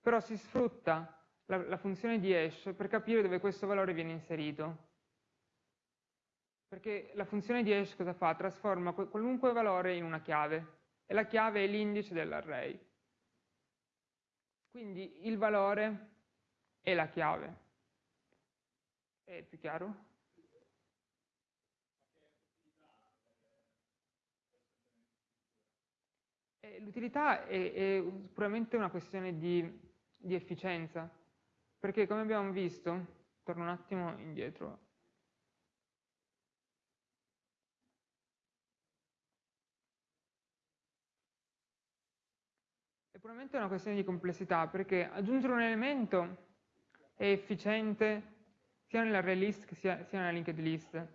Speaker 1: Però si sfrutta la, la funzione di hash per capire dove questo valore viene inserito. Perché la funzione di hash cosa fa? Trasforma qualunque valore in una chiave e la chiave è l'indice dell'array. Quindi il valore è la chiave. È più chiaro? L'utilità è, è, puramente una questione di, di efficienza, perché come abbiamo visto, torno un attimo indietro puramente una questione di complessità, perché aggiungere un elemento è efficiente sia nell'array list che sia, sia nella linked list.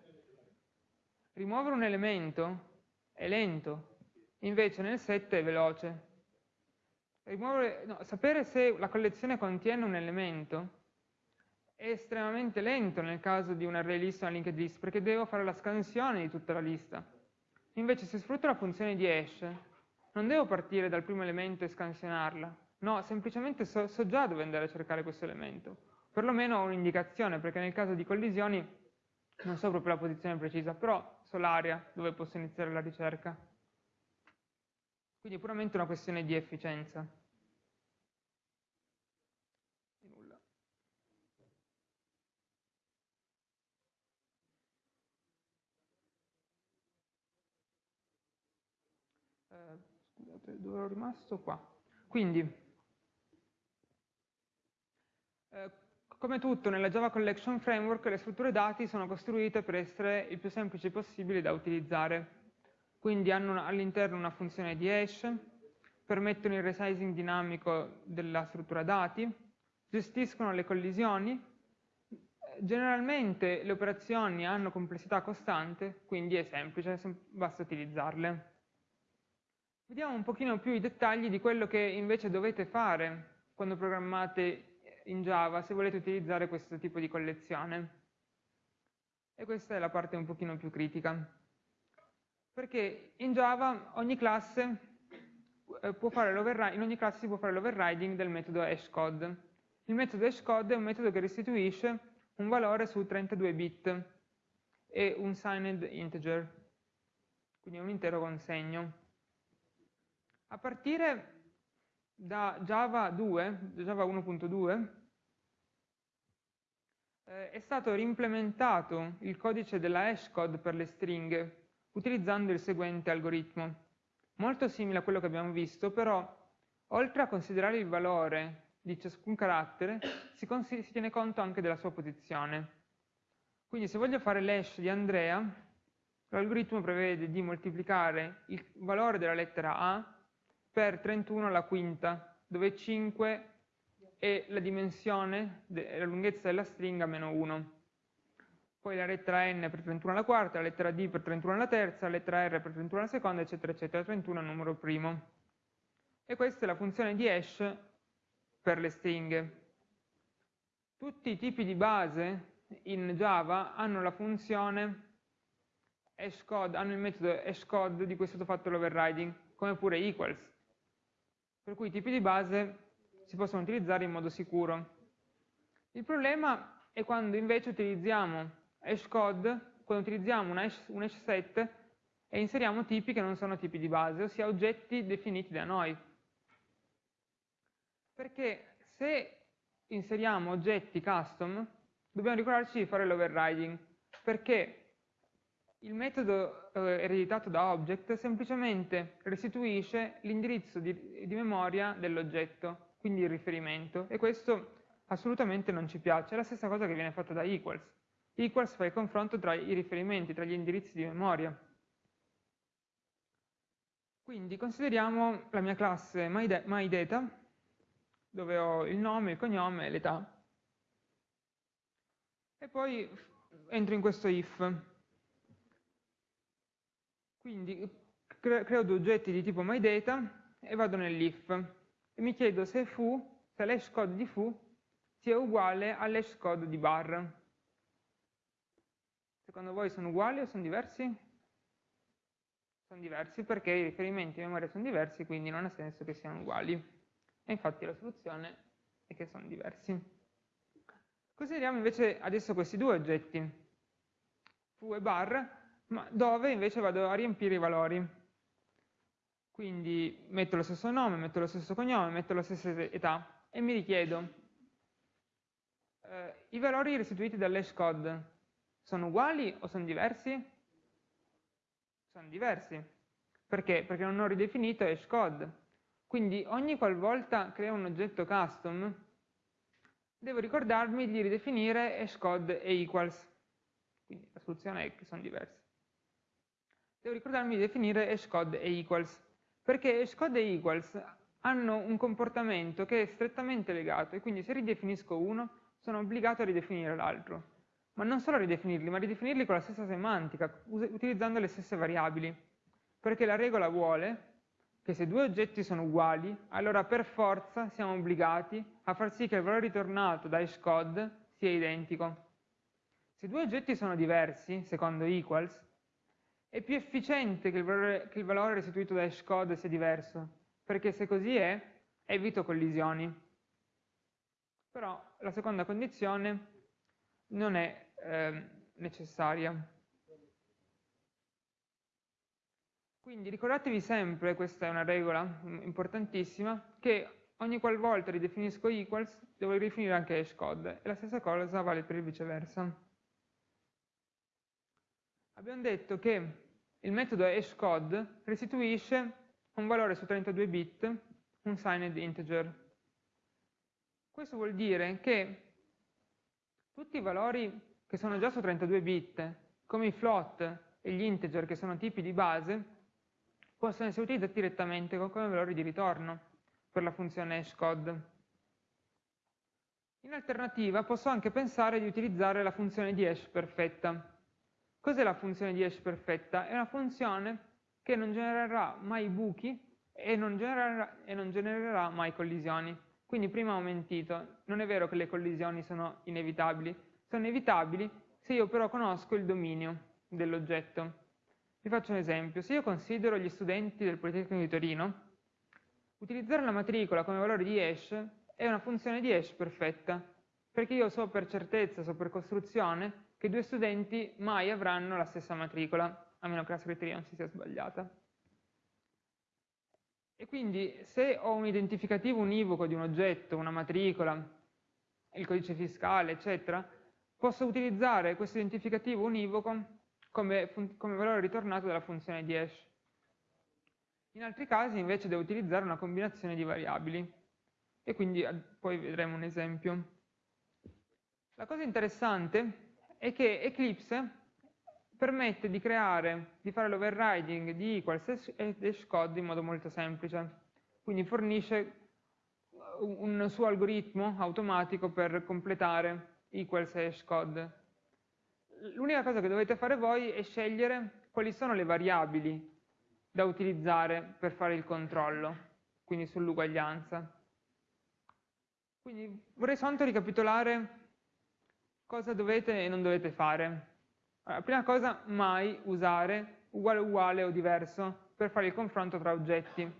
Speaker 1: Rimuovere un elemento è lento, invece nel set è veloce. Rimuovere, no, sapere se la collezione contiene un elemento è estremamente lento nel caso di un array list o una linked list, perché devo fare la scansione di tutta la lista. Invece se sfrutto la funzione di hash, non devo partire dal primo elemento e scansionarla, no, semplicemente so, so già dove andare a cercare questo elemento. Perlomeno ho un'indicazione, perché nel caso di collisioni non so proprio la posizione precisa, però so l'area dove posso iniziare la ricerca. Quindi è puramente una questione di efficienza. Nulla. Eh, dove ero rimasto? Qua. Quindi, eh, come tutto nella Java Collection Framework, le strutture dati sono costruite per essere il più semplici possibile da utilizzare. Quindi hanno all'interno una funzione di hash, permettono il resizing dinamico della struttura dati, gestiscono le collisioni, generalmente le operazioni hanno complessità costante, quindi è semplice, basta utilizzarle. Vediamo un pochino più i dettagli di quello che invece dovete fare quando programmate in Java se volete utilizzare questo tipo di collezione. E questa è la parte un pochino più critica. Perché in Java ogni classe eh, in ogni classe si può fare l'overriding del metodo hashcode. Il metodo hashcode è un metodo che restituisce un valore su 32 bit e un signed integer, quindi un intero con segno. A partire da Java 2, Java 1.2, eh, è stato reimplementato il codice della hashcode per le stringhe utilizzando il seguente algoritmo. Molto simile a quello che abbiamo visto, però oltre a considerare il valore di ciascun carattere, si, si tiene conto anche della sua posizione. Quindi se voglio fare l'hash di Andrea, l'algoritmo prevede di moltiplicare il valore della lettera A per 31 alla quinta, dove 5 è la dimensione, la lunghezza della stringa meno 1. Poi la lettera n per 31 alla quarta, la lettera d per 31 alla terza, la lettera r per 31 alla seconda, eccetera, eccetera, 31 è il numero primo. E questa è la funzione di hash per le stringhe. Tutti i tipi di base in Java hanno la funzione hashcode, hanno il metodo hashcode di cui è stato fatto l'overriding, come pure equals. Per cui i tipi di base si possono utilizzare in modo sicuro. Il problema è quando invece utilizziamo hashcode, quando utilizziamo un hash, un hash set e inseriamo tipi che non sono tipi di base, ossia oggetti definiti da noi. Perché se inseriamo oggetti custom, dobbiamo ricordarci di fare l'overriding, perché il metodo eh, ereditato da object semplicemente restituisce l'indirizzo di, di memoria dell'oggetto, quindi il riferimento, e questo assolutamente non ci piace. È la stessa cosa che viene fatta da equals. Equals fa il confronto tra i riferimenti, tra gli indirizzi di memoria. Quindi consideriamo la mia classe MyData, dove ho il nome, il cognome e l'età. E poi entro in questo if. Quindi creo due oggetti di tipo myData e vado nell'if e mi chiedo se foo, se l'hash code di foo sia uguale all'hash code di bar. Secondo voi sono uguali o sono diversi? Sono diversi perché i riferimenti in memoria sono diversi, quindi non ha senso che siano uguali. E infatti la soluzione è che sono diversi. Consideriamo invece adesso questi due oggetti, foo e bar, ma dove invece vado a riempire i valori. Quindi metto lo stesso nome, metto lo stesso cognome, metto la stessa età e mi richiedo eh, i valori restituiti dall'hash code sono uguali o sono diversi? Sono diversi. Perché? Perché non ho ridefinito hash code. Quindi ogni qualvolta creo un oggetto custom, devo ricordarmi di ridefinire hashcode e equals. Quindi la soluzione è che sono diversi. Devo ricordarmi di definire hashcode e equals, perché hashcode e equals hanno un comportamento che è strettamente legato e quindi se ridefinisco uno sono obbligato a ridefinire l'altro. Ma non solo a ridefinirli, ma a ridefinirli con la stessa semantica, utilizzando le stesse variabili. Perché la regola vuole che se due oggetti sono uguali, allora per forza siamo obbligati a far sì che il valore ritornato da hashcode sia identico. Se due oggetti sono diversi, secondo equals, è più efficiente che il valore, che il valore restituito da hashcode sia diverso, perché se così è, evito collisioni. Però la seconda condizione non è eh, necessaria. Quindi ricordatevi sempre, questa è una regola importantissima, che ogni qualvolta ridefinisco equals devo ridefinire anche hashcode e la stessa cosa vale per il viceversa. Abbiamo detto che il metodo hashcode restituisce un valore su 32 bit, un signed integer. Questo vuol dire che tutti i valori che sono già su 32 bit, come i float e gli integer che sono tipi di base, possono essere utilizzati direttamente come valori di ritorno per la funzione hashcode. In alternativa posso anche pensare di utilizzare la funzione di hash perfetta. Cos'è la funzione di hash perfetta? È una funzione che non genererà mai buchi e non, genererà, e non genererà mai collisioni. Quindi prima ho mentito, non è vero che le collisioni sono inevitabili, sono inevitabili se io però conosco il dominio dell'oggetto. Vi faccio un esempio, se io considero gli studenti del Politecnico di Torino, utilizzare la matricola come valore di hash è una funzione di hash perfetta, perché io so per certezza, so per costruzione, che due studenti mai avranno la stessa matricola, a meno che la segreteria non si sia sbagliata. E quindi se ho un identificativo univoco di un oggetto, una matricola, il codice fiscale, eccetera, posso utilizzare questo identificativo univoco come, come valore ritornato dalla funzione di hash. In altri casi invece devo utilizzare una combinazione di variabili e quindi poi vedremo un esempio. La cosa interessante è che Eclipse permette di creare, di fare l'overriding di equals e hashcode in modo molto semplice. Quindi fornisce un suo algoritmo automatico per completare equals e hashcode. L'unica cosa che dovete fare voi è scegliere quali sono le variabili da utilizzare per fare il controllo, quindi sull'uguaglianza. Quindi vorrei soltanto ricapitolare cosa dovete e non dovete fare. Allora, prima cosa, mai usare uguale uguale o diverso per fare il confronto tra oggetti,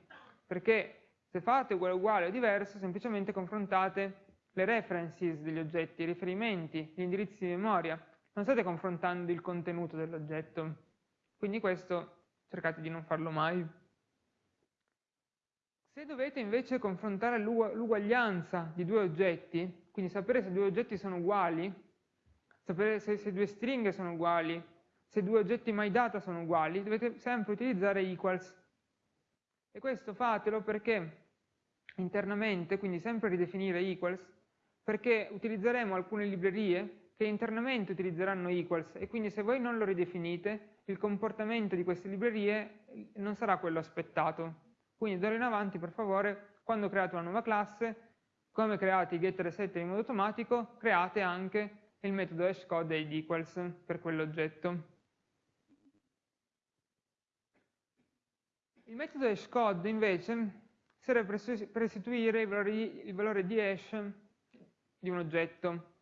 Speaker 1: perché se fate uguale uguale o diverso, semplicemente confrontate le references degli oggetti, i riferimenti, gli indirizzi di memoria, non state confrontando il contenuto dell'oggetto. Quindi questo cercate di non farlo mai. Se dovete invece confrontare l'uguaglianza di due oggetti, quindi sapere se due oggetti sono uguali, sapere se, se due stringhe sono uguali, se due oggetti myData sono uguali, dovete sempre utilizzare equals. E questo fatelo perché internamente, quindi sempre ridefinire equals, perché utilizzeremo alcune librerie che internamente utilizzeranno equals e quindi se voi non lo ridefinite, il comportamento di queste librerie non sarà quello aspettato. Quindi d'ora in avanti, per favore, quando create una nuova classe, come create i getter e setter in modo automatico, create anche il metodo hashcode id equals per quell'oggetto. Il metodo hashcode invece serve per restituire il valore, il valore di hash di un oggetto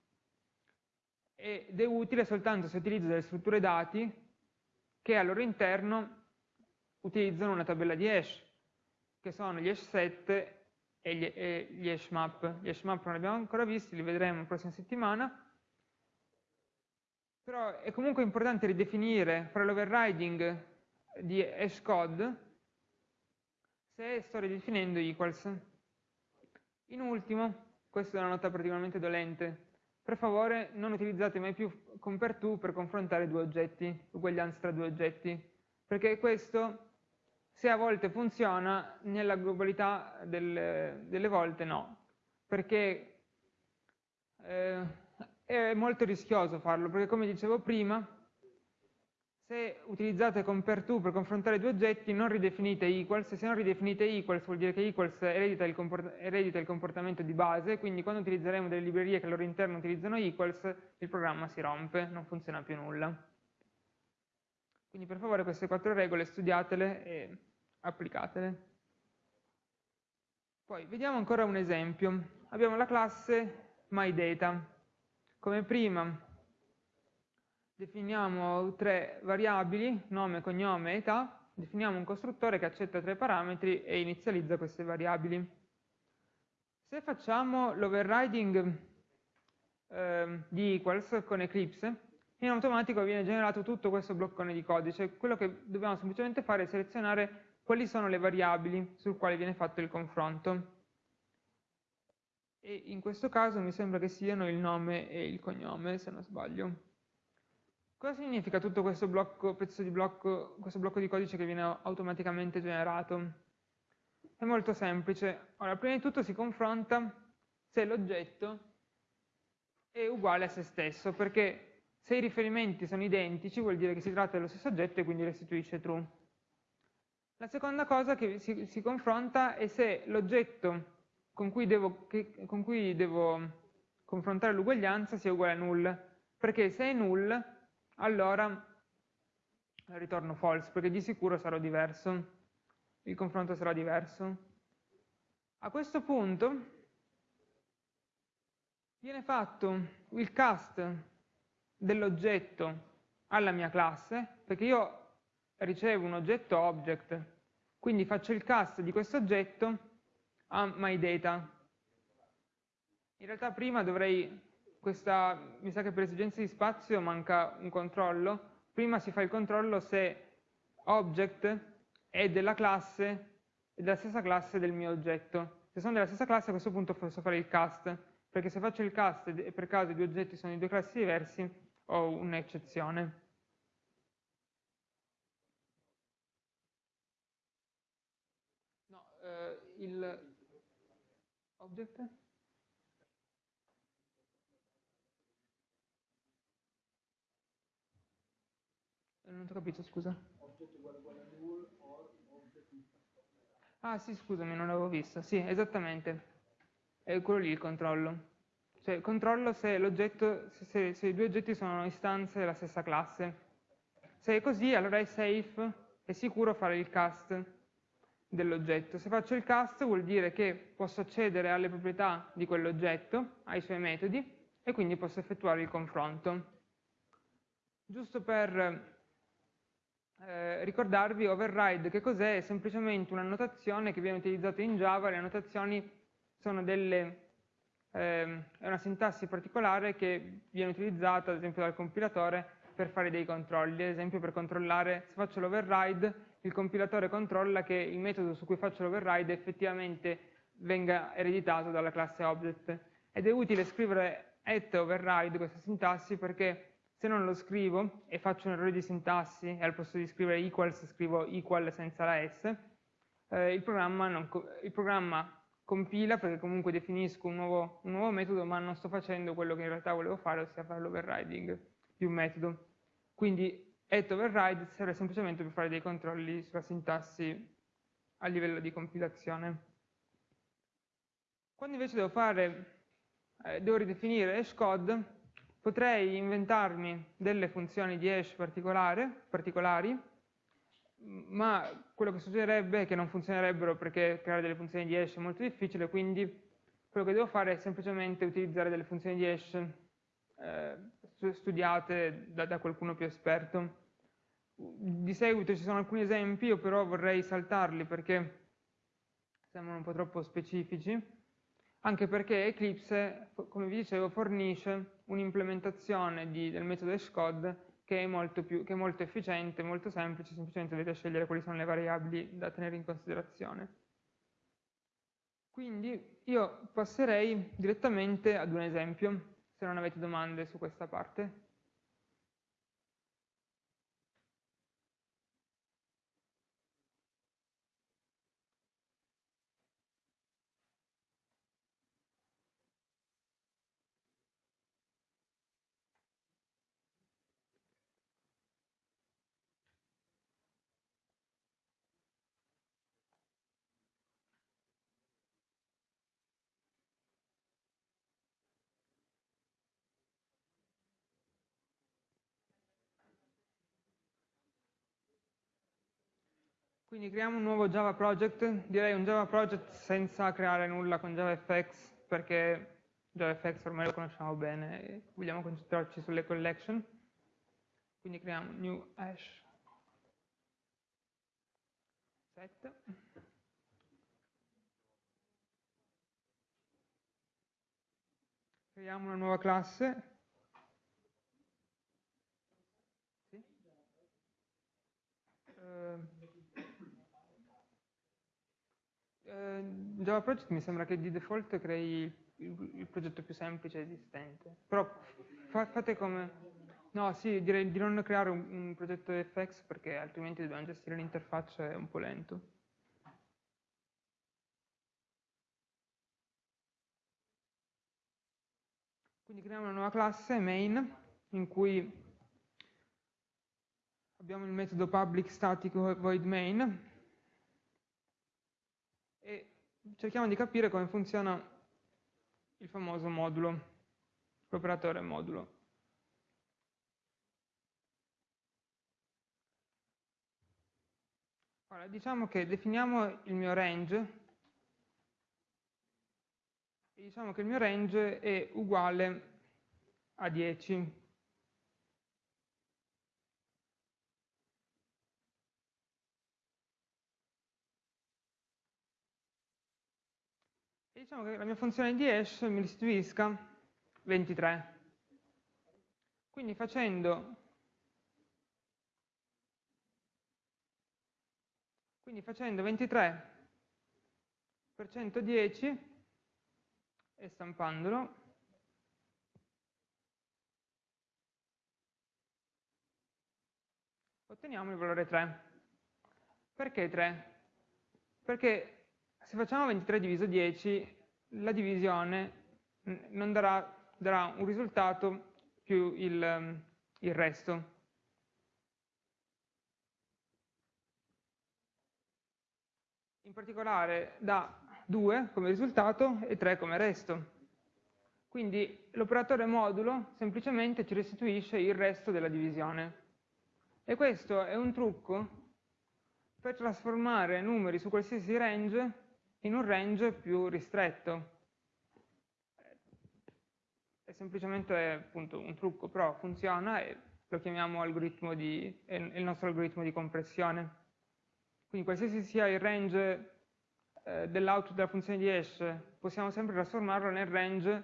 Speaker 1: ed è utile soltanto se utilizzo delle strutture dati che al loro interno utilizzano una tabella di hash, che sono gli hash set e gli, e gli hash map. Gli hash map non li abbiamo ancora visti, li vedremo la prossima settimana, però è comunque importante ridefinire, fare l'overriding di hashcode se sto ridefinendo equals. In ultimo, questa è una nota particolarmente dolente, per favore non utilizzate mai più compare2 per confrontare due oggetti, uguaglianza tra due oggetti, perché questo, se a volte funziona, nella globalità del, delle volte no, perché eh, è molto rischioso farlo, perché come dicevo prima, se utilizzate compare2 per confrontare due oggetti, non ridefinite equals, se non ridefinite equals vuol dire che equals eredita il, eredita il, comportamento di base, quindi quando utilizzeremo delle librerie che al loro interno utilizzano equals, il programma si rompe, non funziona più nulla. Quindi per favore queste quattro regole studiatele e applicatele. Poi vediamo ancora un esempio. Abbiamo la classe myData. Come prima definiamo tre variabili, nome, cognome e età, definiamo un costruttore che accetta tre parametri e inizializza queste variabili. Se facciamo l'overriding eh, di equals con Eclipse, in automatico viene generato tutto questo bloccone di codice. Quello che dobbiamo semplicemente fare è selezionare quali sono le variabili sul quale viene fatto il confronto e in questo caso mi sembra che siano il nome e il cognome, se non sbaglio. Cosa significa tutto questo blocco, pezzo di blocco, questo blocco di codice che viene automaticamente generato? È molto semplice. Allora, prima di tutto si confronta se l'oggetto è uguale a se stesso, perché se i riferimenti sono identici vuol dire che si tratta dello stesso oggetto e quindi restituisce true. La seconda cosa che si, si confronta è se l'oggetto con cui devo, che, con cui devo confrontare l'uguaglianza sia uguale a null, perché se è null, allora ritorno false, perché di sicuro sarò diverso. il confronto sarà diverso. A questo punto viene fatto il cast dell'oggetto alla mia classe, perché io ricevo un oggetto object, quindi faccio il cast di questo oggetto a myData. In realtà prima dovrei, questa, mi sa che per esigenze di spazio manca un controllo, prima si fa il controllo se object è della classe, è della stessa classe del mio oggetto. Se sono della stessa classe a questo punto posso fare il cast, perché se faccio il cast e per caso i due oggetti sono di due classi diversi, ho un'eccezione. No, eh, il object? Non ho capito, scusa. Ah sì, scusami, non l'avevo visto. Sì, esattamente. È quello lì il controllo. Cioè, controllo se, se, se, i due oggetti sono istanze della stessa classe. Se è così, allora è safe, è sicuro fare il cast dell'oggetto. Se faccio il cast vuol dire che posso accedere alle proprietà di quell'oggetto, ai suoi metodi, e quindi posso effettuare il confronto. Giusto per eh, ricordarvi, override che cos'è? È semplicemente una notazione che viene utilizzata in Java, le annotazioni sono delle eh, è una sintassi particolare che viene utilizzata ad esempio dal compilatore per fare dei controlli, ad esempio per controllare, se faccio l'override, il compilatore controlla che il metodo su cui faccio l'override effettivamente venga ereditato dalla classe object. Ed è utile scrivere at override, questa sintassi, perché se non lo scrivo e faccio un errore di sintassi e al posto di scrivere equals scrivo equal senza la s, eh, il, programma non, il programma compila perché comunque definisco un nuovo, un nuovo, metodo ma non sto facendo quello che in realtà volevo fare, ossia fare l'overriding di un metodo. Quindi at override serve semplicemente per fare dei controlli sulla sintassi a livello di compilazione. Quando invece devo fare, eh, devo ridefinire hashcode, potrei inventarmi delle funzioni di hash particolari ma quello che succederebbe è che non funzionerebbero perché creare delle funzioni di hash è molto difficile, quindi quello che devo fare è semplicemente utilizzare delle funzioni di hash eh, studiate da, da, qualcuno più esperto. Di seguito ci sono alcuni esempi, io però vorrei saltarli perché sembrano un po' troppo specifici, anche perché Eclipse, come vi dicevo, fornisce un'implementazione del metodo hashcode che è, molto più, che è molto efficiente, molto semplice, semplicemente dovete scegliere quali sono le variabili da tenere in considerazione. Quindi io passerei direttamente ad un esempio, se non avete domande su questa parte. Quindi creiamo un nuovo Java project, direi un Java project senza creare nulla con JavaFX, perché JavaFX ormai lo conosciamo bene e vogliamo concentrarci sulle collection. Quindi creiamo new hash set. Creiamo una nuova classe. Uh, eh, Java Project mi sembra che di default crei il, il progetto più semplice esistente, però fa, fate come... No, sì, direi di non creare un, un progetto FX perché altrimenti dobbiamo gestire l'interfaccia, è un po' lento. Quindi creiamo una nuova classe, main, in cui abbiamo il metodo public static void main, e cerchiamo di capire come funziona il famoso modulo, l'operatore modulo. Allora, diciamo che definiamo il mio range e diciamo che il mio range è uguale a 10. E diciamo che la mia funzione di hash mi restituisca 23. Quindi facendo, quindi facendo 23 per 110 e stampandolo otteniamo il valore 3. Perché 3? Perché se facciamo 23 diviso 10, la divisione non darà, darà un risultato più il, il resto. In particolare dà 2 come risultato e 3 come resto. Quindi l'operatore modulo semplicemente ci restituisce il resto della divisione. E questo è un trucco per trasformare numeri su qualsiasi range in un range più ristretto. È semplicemente appunto, un trucco, però funziona e lo chiamiamo algoritmo di, è il nostro algoritmo di compressione. Quindi qualsiasi sia il range eh, dell'output della funzione di hash, possiamo sempre trasformarlo nel range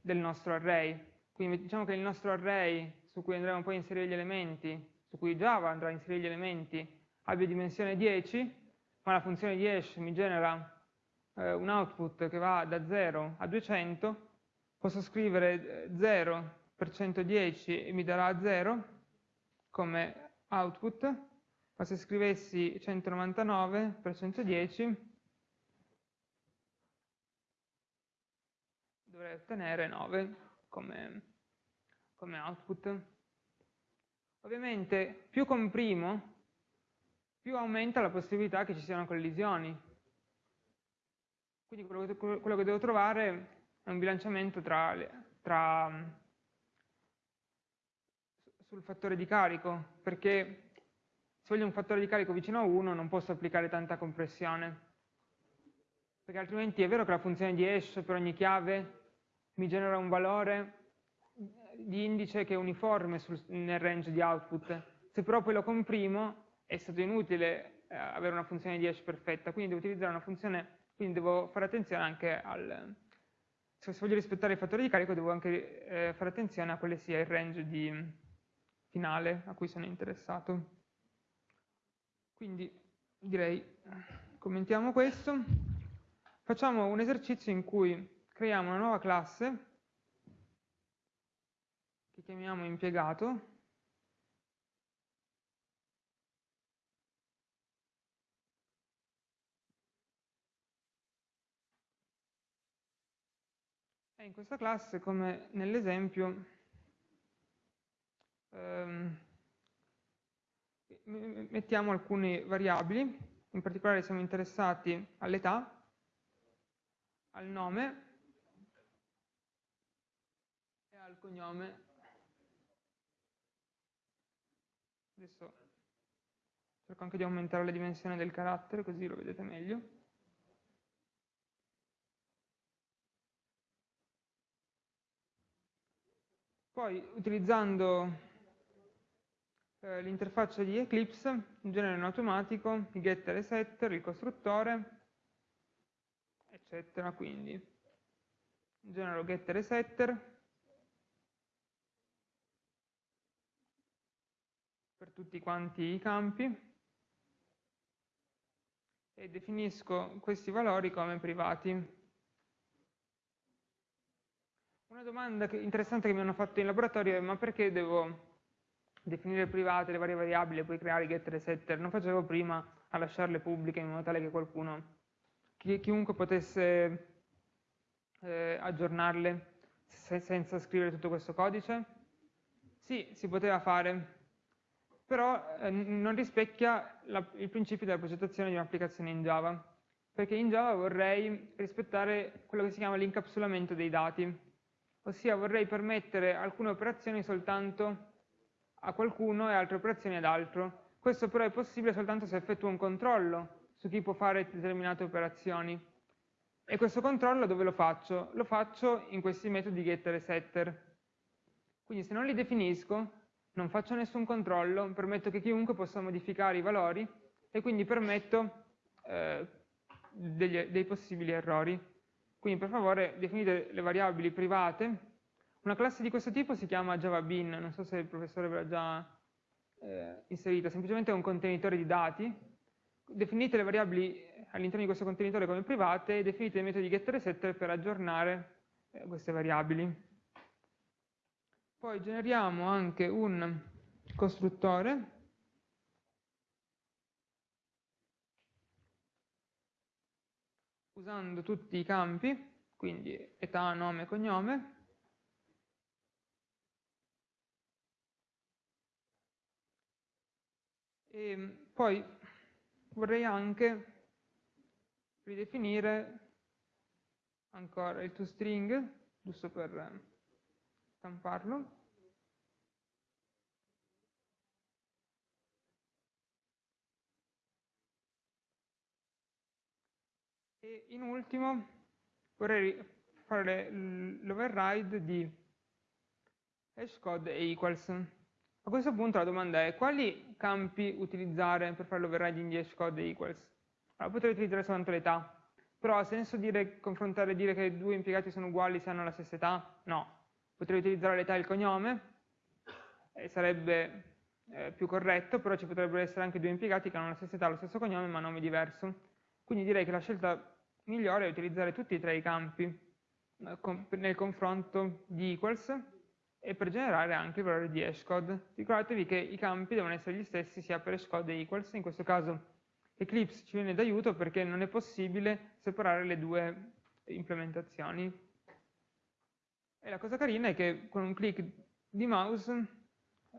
Speaker 1: del nostro array. Quindi diciamo che il nostro array su cui andremo poi a inserire gli elementi, su cui Java andrà a inserire gli elementi, abbia dimensione 10, ma la funzione di hash mi genera eh, un output che va da 0 a 200, posso scrivere 0 eh, per 110 e mi darà 0 come output, ma se scrivessi 199 per 110 dovrei ottenere 9 come, come output. Ovviamente più comprimo, più aumenta la possibilità che ci siano collisioni. Quindi quello che, quello che devo trovare è un bilanciamento tra, tra, sul fattore di carico, perché se voglio un fattore di carico vicino a 1 non posso applicare tanta compressione, perché altrimenti è vero che la funzione di hash per ogni chiave mi genera un valore di indice che è uniforme sul, nel range di output. Se però poi lo comprimo è stato inutile eh, avere una funzione di hash perfetta, quindi devo utilizzare una funzione, quindi devo fare attenzione anche al... Se voglio rispettare i fattori di carico devo anche eh, fare attenzione a quale sia il range di, finale a cui sono interessato. Quindi direi, commentiamo questo. Facciamo un esercizio in cui creiamo una nuova classe che chiamiamo impiegato e in questa classe come nell'esempio ehm, mettiamo alcune variabili in particolare siamo interessati all'età al nome al cognome. Adesso cerco anche di aumentare la dimensione del carattere così lo vedete meglio. Poi utilizzando eh, l'interfaccia di Eclipse genero in automatico i getter e setter, il costruttore, eccetera. Quindi genero getter e setter, per tutti quanti i campi e definisco questi valori come privati. Una domanda che, interessante che mi hanno fatto in laboratorio è ma perché devo definire private le varie variabili e poi creare getter e setter? Non facevo prima a lasciarle pubbliche in modo tale che qualcuno, chi, chiunque potesse eh, aggiornarle se, senza scrivere tutto questo codice? Sì, si poteva fare, però eh, non rispecchia la, il principio della progettazione di un'applicazione in Java, perché in Java vorrei rispettare quello che si chiama l'incapsulamento dei dati, ossia vorrei permettere alcune operazioni soltanto a qualcuno e altre operazioni ad altro, Questo però è possibile soltanto se effettuo un controllo su chi può fare determinate operazioni. E questo controllo dove lo faccio? Lo faccio in questi metodi getter e setter. Quindi se non li definisco, non faccio nessun controllo, permetto che chiunque possa modificare i valori e quindi permetto eh, degli, dei possibili errori. Quindi per favore definite le variabili private. Una classe di questo tipo si chiama JavaBean, non so se il professore ve l'ha già eh, inserita, semplicemente è un contenitore di dati. Definite le variabili all'interno di questo contenitore come private e definite i metodi getter e setter per aggiornare eh, queste variabili. Poi generiamo anche un costruttore usando tutti i campi, quindi età, nome, cognome, e poi vorrei anche ridefinire ancora il toString, giusto per stamparlo. E in ultimo vorrei fare l'override di hashcode e equals. A questo punto la domanda è quali campi utilizzare per fare l'overriding di hashcode e equals? Allora, potrei utilizzare soltanto l'età, però ha senso dire, confrontare e dire che due impiegati sono uguali se hanno la stessa età? No potrei utilizzare l'età e il cognome, e sarebbe eh, più corretto, però ci potrebbero essere anche due impiegati che hanno la stessa età, lo stesso cognome, ma nome diverso. Quindi direi che la scelta migliore è utilizzare tutti e tre i campi eh, nel confronto di equals e per generare anche il valore di hashcode. Ricordatevi che i campi devono essere gli stessi sia per hashcode e equals, in questo caso Eclipse ci viene d'aiuto perché non è possibile separare le due implementazioni. E la cosa carina è che con un clic di mouse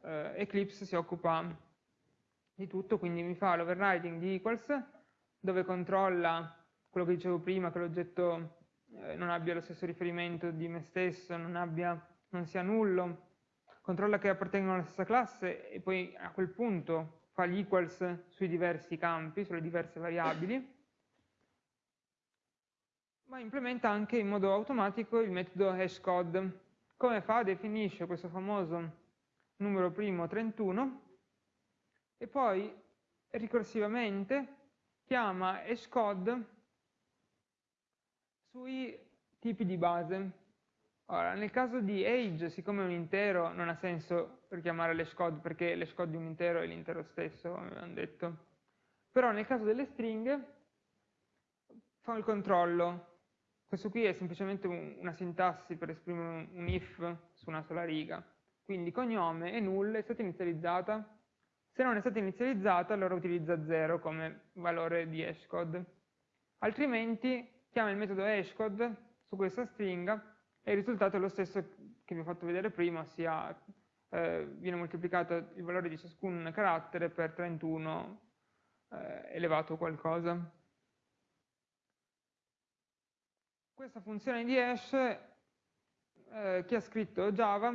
Speaker 1: eh, Eclipse si occupa di tutto, quindi mi fa l'overriding di equals, dove controlla quello che dicevo prima, che l'oggetto eh, non abbia lo stesso riferimento di me stesso, non, abbia, non sia nullo, controlla che appartengono alla stessa classe e poi a quel punto fa gli equals sui diversi campi, sulle diverse variabili, ma implementa anche in modo automatico il metodo hashcode. Come fa? Definisce questo famoso numero primo 31 e poi ricorsivamente chiama hashcode sui tipi di base. Ora, nel caso di age, siccome è un intero, non ha senso richiamare l'hashcode perché l'hashcode di un intero è l'intero stesso, come abbiamo detto. Però nel caso delle stringhe fa il controllo questo qui è semplicemente un, una sintassi per esprimere un, un if su una sola riga. Quindi cognome è null, è stata inizializzata. Se non è stata inizializzata, allora utilizza 0 come valore di hashcode. Altrimenti chiama il metodo hashcode su questa stringa e il risultato è lo stesso che vi ho fatto vedere prima, ossia eh, viene moltiplicato il valore di ciascun carattere per 31 eh, elevato qualcosa. Questa funzione di hash, eh, chi ha scritto Java,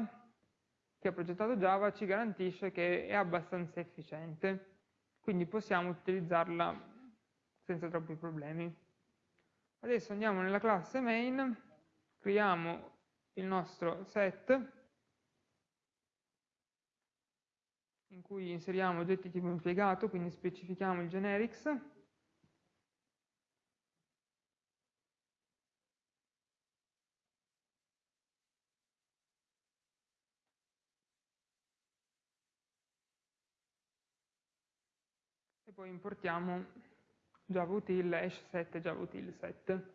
Speaker 1: chi ha progettato Java, ci garantisce che è abbastanza efficiente, quindi possiamo utilizzarla senza troppi problemi. Adesso andiamo nella classe main, creiamo il nostro set, in cui inseriamo oggetti tipo impiegato, quindi specifichiamo il generics, poi importiamo javautil hash 7 javautil 7.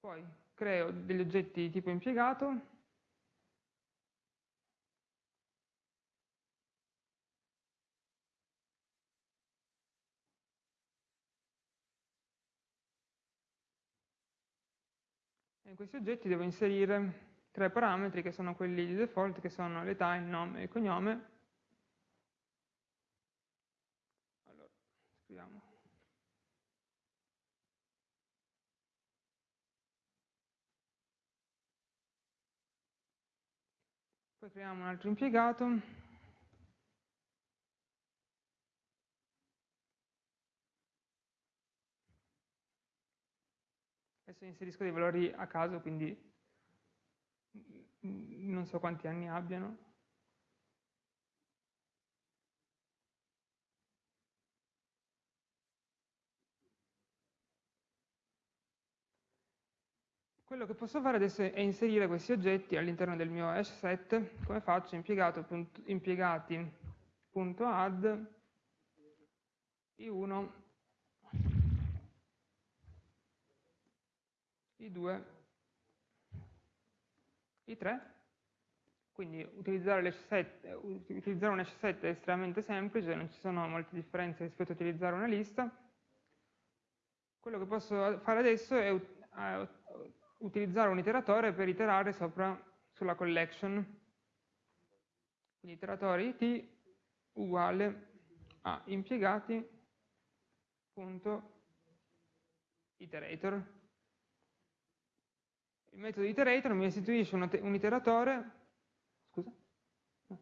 Speaker 1: Poi creo degli oggetti tipo impiegato, e in questi oggetti devo inserire tre parametri che sono quelli di default, che sono l'età, il nome e il cognome, poi creiamo un altro impiegato. Adesso inserisco dei valori a caso quindi mm, mm, non so quanti anni abbiano. Quello che posso fare adesso è inserire questi oggetti all'interno del mio hash set, come faccio? impiegati.add i1, i2, i3, quindi utilizzare, set, utilizzare un hash set è estremamente semplice, non ci sono molte differenze rispetto a utilizzare una lista. Quello che posso fare adesso è utilizzare un iteratore per iterare sopra sulla collection. Quindi iteratore it uguale a impiegati.iterator. Il metodo iterator mi restituisce un, un iteratore, scusa, mi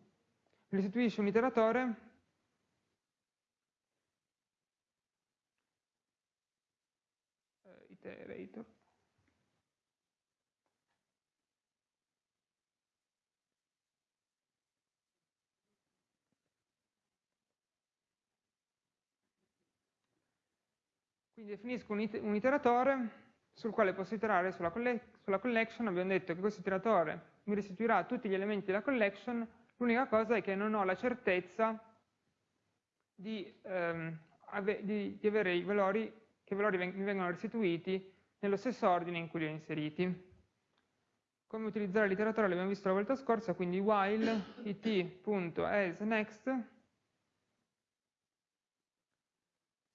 Speaker 1: restituisce un iteratore uh, iterator Quindi definisco un, un iteratore sul quale posso iterare sulla, colle sulla, collection, abbiamo detto che questo iteratore mi restituirà tutti gli elementi della collection, l'unica cosa è che non ho la certezza di, ehm, ave di, di avere i valori, che i valori veng mi vengono restituiti nello stesso ordine in cui li ho inseriti. Come utilizzare l'iteratore l'abbiamo visto la volta scorsa, quindi while it.asNext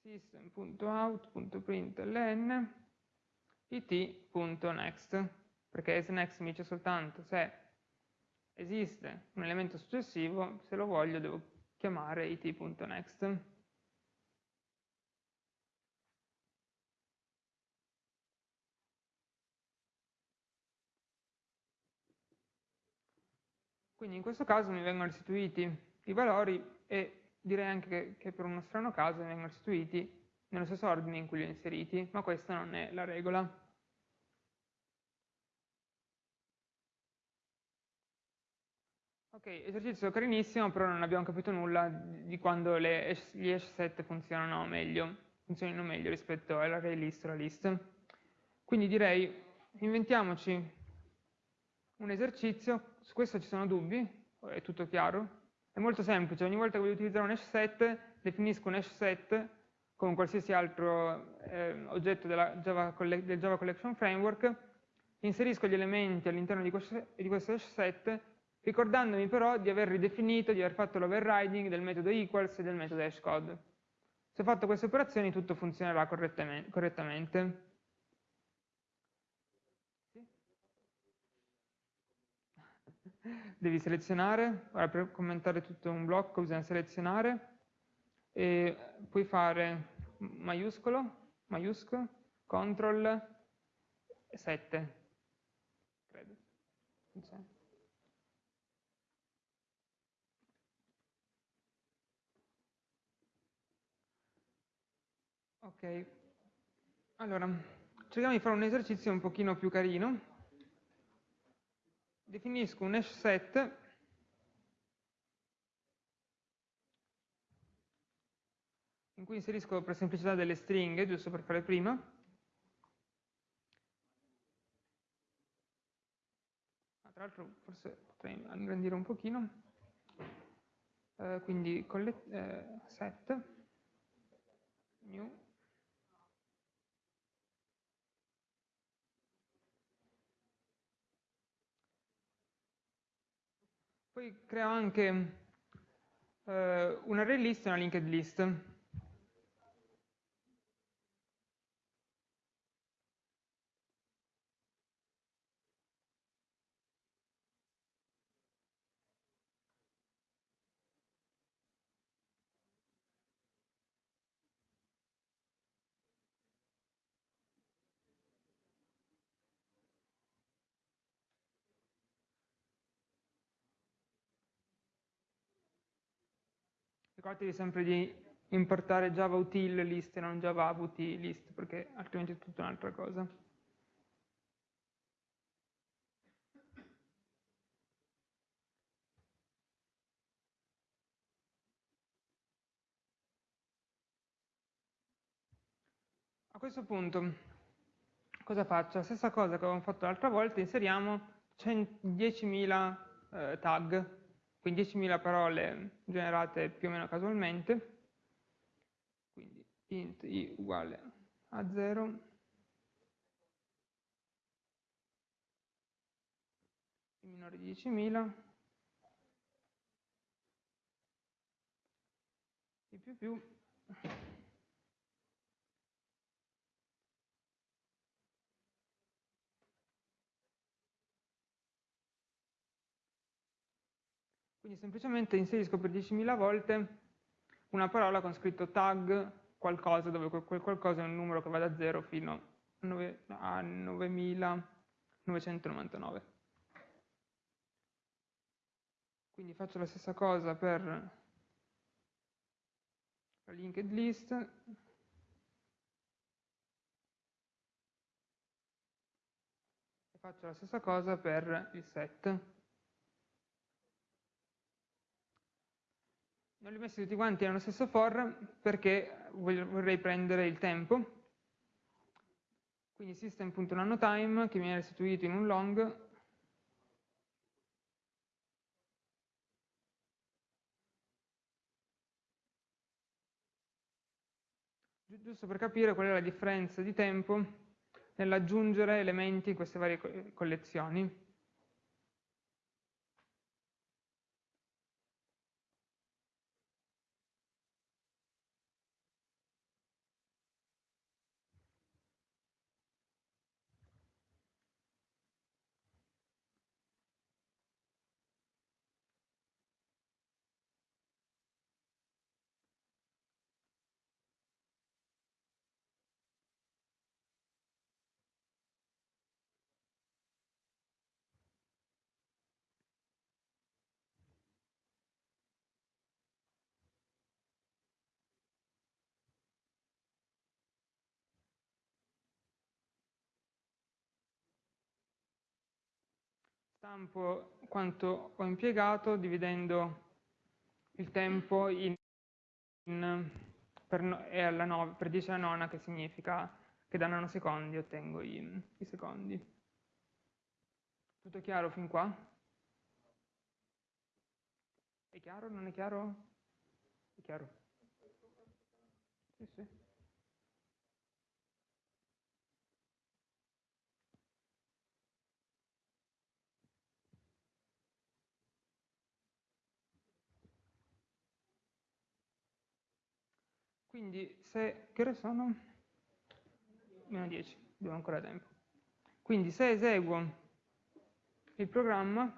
Speaker 1: system.out.println it.next perché asNext mi dice soltanto se esiste un elemento successivo, se lo voglio devo chiamare it.next. Quindi in questo caso mi vengono restituiti i valori e direi anche che, che per uno strano caso vengono restituiti nello stesso ordine in cui li ho inseriti, ma questa non è la regola. Ok, esercizio carinissimo, però non abbiamo capito nulla di quando le, gli hash set funzionano meglio, funzionino meglio rispetto all'array list o alla list. Quindi direi, inventiamoci un esercizio, su questo ci sono dubbi, è tutto chiaro? È molto semplice, ogni volta che voglio utilizzare un hash set, definisco un hash set come qualsiasi altro eh, oggetto Java del Java Collection Framework, inserisco gli elementi all'interno di, di questo hash set, ricordandomi però di aver ridefinito, di aver fatto l'overriding del metodo equals e del metodo hashcode. Se ho fatto queste operazioni tutto funzionerà correttamente. Devi selezionare, ora per commentare tutto un blocco bisogna selezionare e puoi fare maiuscolo, maiuscolo, control 7, credo. Ok, allora cerchiamo di fare un esercizio un pochino più carino definisco un hash set in cui inserisco per semplicità delle stringhe, giusto per fare prima. Ah, tra l'altro forse potrei ingrandire un pochino. Eh, quindi eh, set, new, Poi creo anche eh, un array e una linked list. Ricordatevi sempre di importare java util list e non java util list, perché altrimenti è tutta un'altra cosa. A questo punto, cosa faccio? La stessa cosa che avevamo fatto l'altra volta, inseriamo 10.000 eh, tag quindi 10.000 parole generate più o meno casualmente, quindi int i uguale a 0, minore di 10.000, i più più, Quindi semplicemente inserisco per 10.000 volte una parola con scritto tag qualcosa, dove quel qualcosa è un numero che va da 0 fino a 9.999. Quindi faccio la stessa cosa per la linked list. E faccio la stessa cosa per il set. Non li ho messi tutti quanti nello stesso for perché vorrei prendere il tempo. Quindi system.nanotime che mi è restituito in un long giusto per capire qual è la differenza di tempo nell'aggiungere elementi in queste varie collezioni. Stampo quanto ho impiegato dividendo il tempo in, in, per, alla 9, per 10 alla nona che significa che da nanosecondi ottengo i, i secondi. Tutto chiaro fin qua? È chiaro? Non è chiaro? È chiaro? Sì, sì. Quindi se, che ore sono? Meno 10, abbiamo ancora tempo. Quindi se eseguo il programma,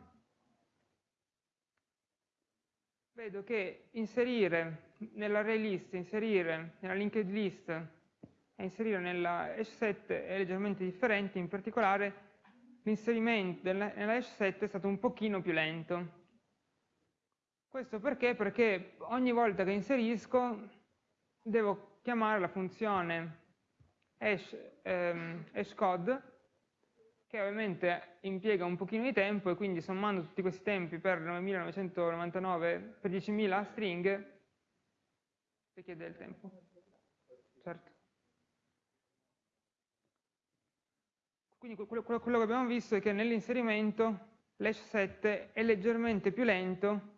Speaker 1: vedo che inserire nell'array list, inserire nella linked list e inserire nella hash set è leggermente differente, in particolare l'inserimento nella hash set è stato un pochino più lento. Questo perché? Perché ogni volta che inserisco devo chiamare la funzione hash, ehm, hashcode che ovviamente impiega un pochino di tempo e quindi sommando tutti questi tempi per 9999 per 10.000 stringhe richiede del tempo. Certo. Quindi quello, quello che abbiamo visto è che nell'inserimento l'hash 7 è leggermente più lento,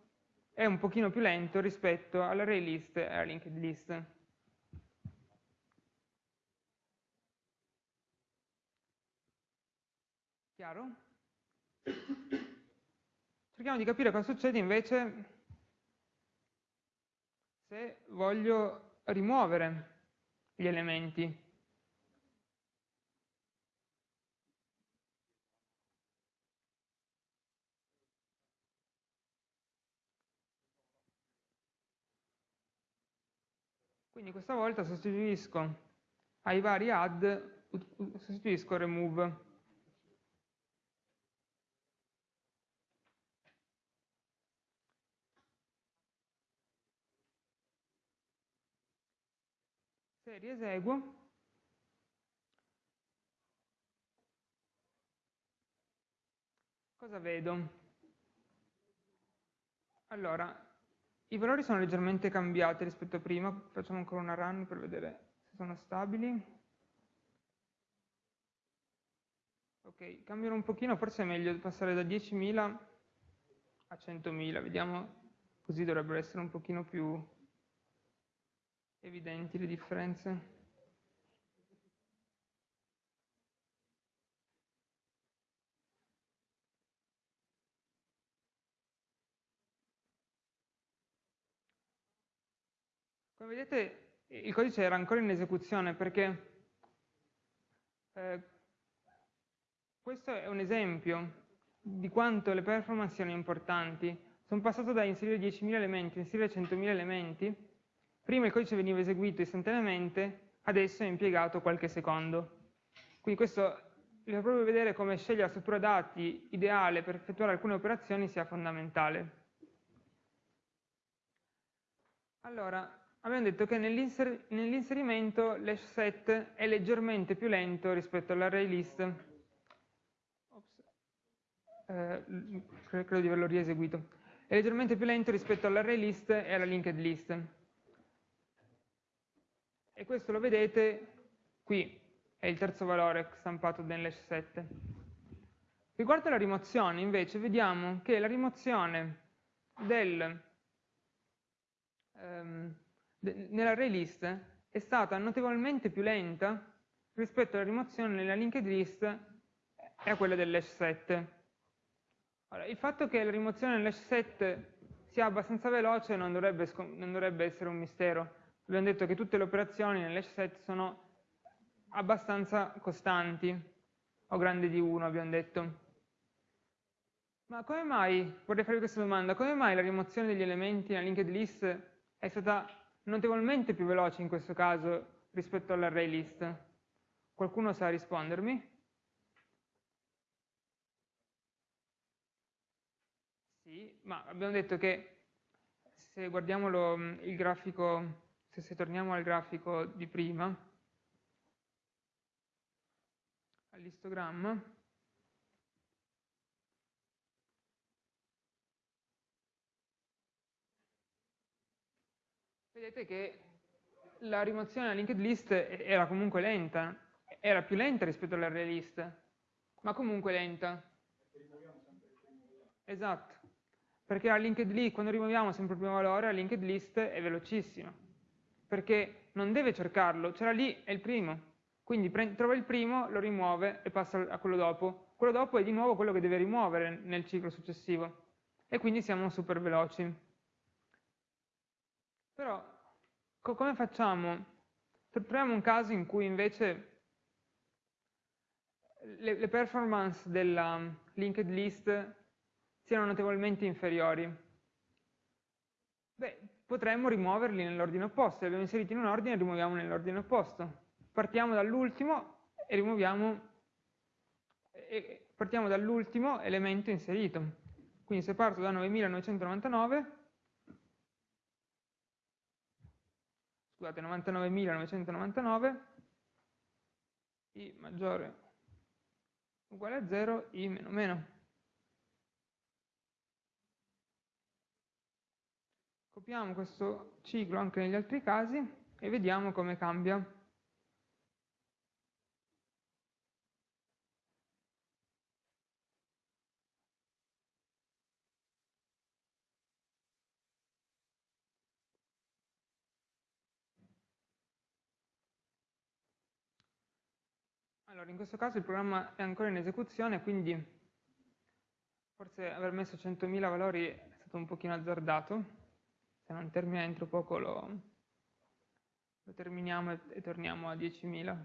Speaker 1: è un pochino più lento rispetto all'array list e alla linked list. Chiaro? Cerchiamo di capire cosa succede invece se voglio rimuovere gli elementi. Quindi questa volta sostituisco ai vari add, sostituisco remove. serie eseguo cosa vedo? Allora, i valori sono leggermente cambiati rispetto a prima, facciamo ancora una run per vedere se sono stabili. Ok, cambiano un pochino, forse è meglio passare da 10.000 a 100.000, vediamo, così dovrebbero essere un pochino più evidenti le differenze. Come vedete il codice era ancora in esecuzione perché eh, questo è un esempio di quanto le performance siano importanti. Sono passato da inserire 10.000 elementi a inserire 100.000 elementi. Prima il codice veniva eseguito istantaneamente, adesso è impiegato qualche secondo. Quindi questo vi fa proprio vedere come scegliere la struttura dati ideale per effettuare alcune operazioni sia fondamentale. Allora, abbiamo detto che nell'inserimento l'hash set è leggermente più lento rispetto all'array list. Eh, credo di averlo rieseguito. È leggermente più lento rispetto all'array list e alla linked list. E questo lo vedete qui, è il terzo valore stampato nell'hash set. Riguardo alla rimozione, invece, vediamo che la rimozione del... Um, nell'array list è stata notevolmente più lenta rispetto alla rimozione nella linked list e a quella dell'hash set. Allora, il fatto che la rimozione nell'hash set sia abbastanza veloce non dovrebbe, non dovrebbe essere un mistero. Abbiamo detto che tutte le operazioni nell'hash set sono abbastanza costanti, o grandi di 1 abbiamo detto. Ma come mai, vorrei farvi questa domanda, come mai la rimozione degli elementi nella linked list è stata notevolmente più veloce in questo caso rispetto all'array list. Qualcuno sa rispondermi? Sì, ma abbiamo detto che se guardiamo lo, il grafico, se, se torniamo al grafico di prima, all'istogramma, vedete che la rimozione della linked list era comunque lenta, era più lenta rispetto all'array list, ma comunque lenta. Esatto, perché la linked list, quando rimuoviamo sempre il primo valore, la linked list è velocissima, perché non deve cercarlo, c'era lì, è il primo, quindi trova il primo, lo rimuove e passa a quello dopo. Quello dopo è di nuovo quello che deve rimuovere nel ciclo successivo, e quindi siamo super veloci. Però co come facciamo? Troviamo un caso in cui invece le, le performance della linked list siano notevolmente inferiori. Beh, potremmo rimuoverli nell'ordine opposto. Li abbiamo inseriti in un ordine e li rimuoviamo nell'ordine opposto. Partiamo dall'ultimo e rimuoviamo e partiamo dall'ultimo elemento inserito. Quindi se parto da 9999 scusate, 99.999, i maggiore uguale a 0, i meno meno. Copiamo questo ciclo anche negli altri casi e vediamo come cambia. Allora, in questo caso il programma è ancora in esecuzione, quindi forse aver messo 100.000 valori è stato un pochino azzardato. Se non termina entro poco lo, lo terminiamo e, e torniamo a 10.000.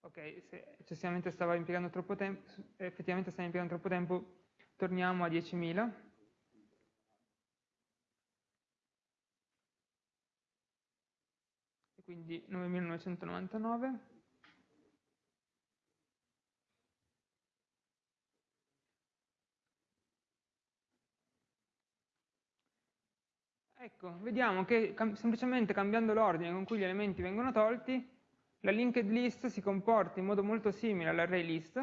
Speaker 1: Ok, se eccessivamente stava impiegando troppo tempo, effettivamente stava impiegando troppo tempo, torniamo a 10.000. quindi 9999. Ecco, vediamo che cam semplicemente cambiando l'ordine con cui gli elementi vengono tolti, la linked list si comporta in modo molto simile all'array list,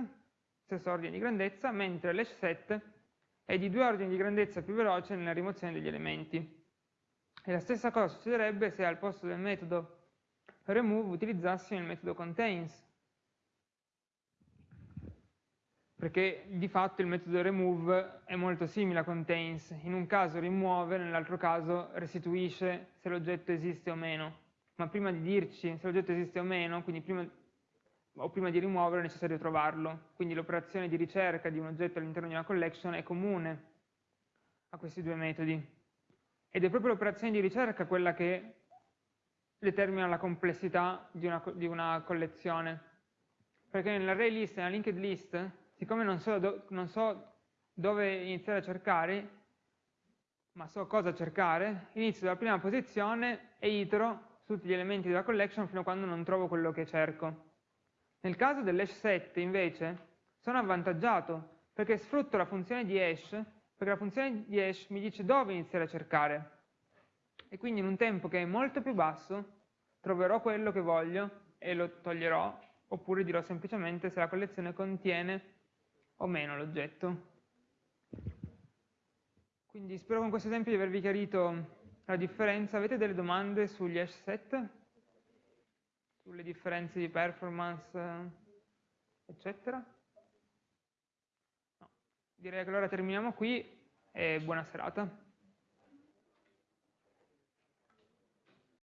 Speaker 1: stesso ordine di grandezza, mentre l'hash set è di due ordini di grandezza più veloce nella rimozione degli elementi. E la stessa cosa succederebbe se al posto del metodo remove utilizzassi il metodo contains, perché di fatto il metodo remove è molto simile a contains, in un caso rimuove, nell'altro caso restituisce se l'oggetto esiste o meno, ma prima di dirci se l'oggetto esiste o meno, quindi prima, o prima di rimuovere è necessario trovarlo, quindi l'operazione di ricerca di un oggetto all'interno di una collection è comune a questi due metodi, ed è proprio l'operazione di ricerca quella che determina la complessità di una, di una collezione, perché nell'array list e nella linked list siccome non so, do, non so dove iniziare a cercare, ma so cosa cercare, inizio dalla prima posizione e itero su tutti gli elementi della collection fino a quando non trovo quello che cerco. Nel caso dell'hash set, invece, sono avvantaggiato perché sfrutto la funzione di hash, perché la funzione di hash mi dice dove iniziare a cercare. E quindi in un tempo che è molto più basso troverò quello che voglio e lo toglierò, oppure dirò semplicemente se la collezione contiene o meno l'oggetto. Quindi spero con questo esempio di avervi chiarito la differenza. Avete delle domande sugli hash set? Sulle differenze di performance, eccetera? No. Direi che allora terminiamo qui e buona serata.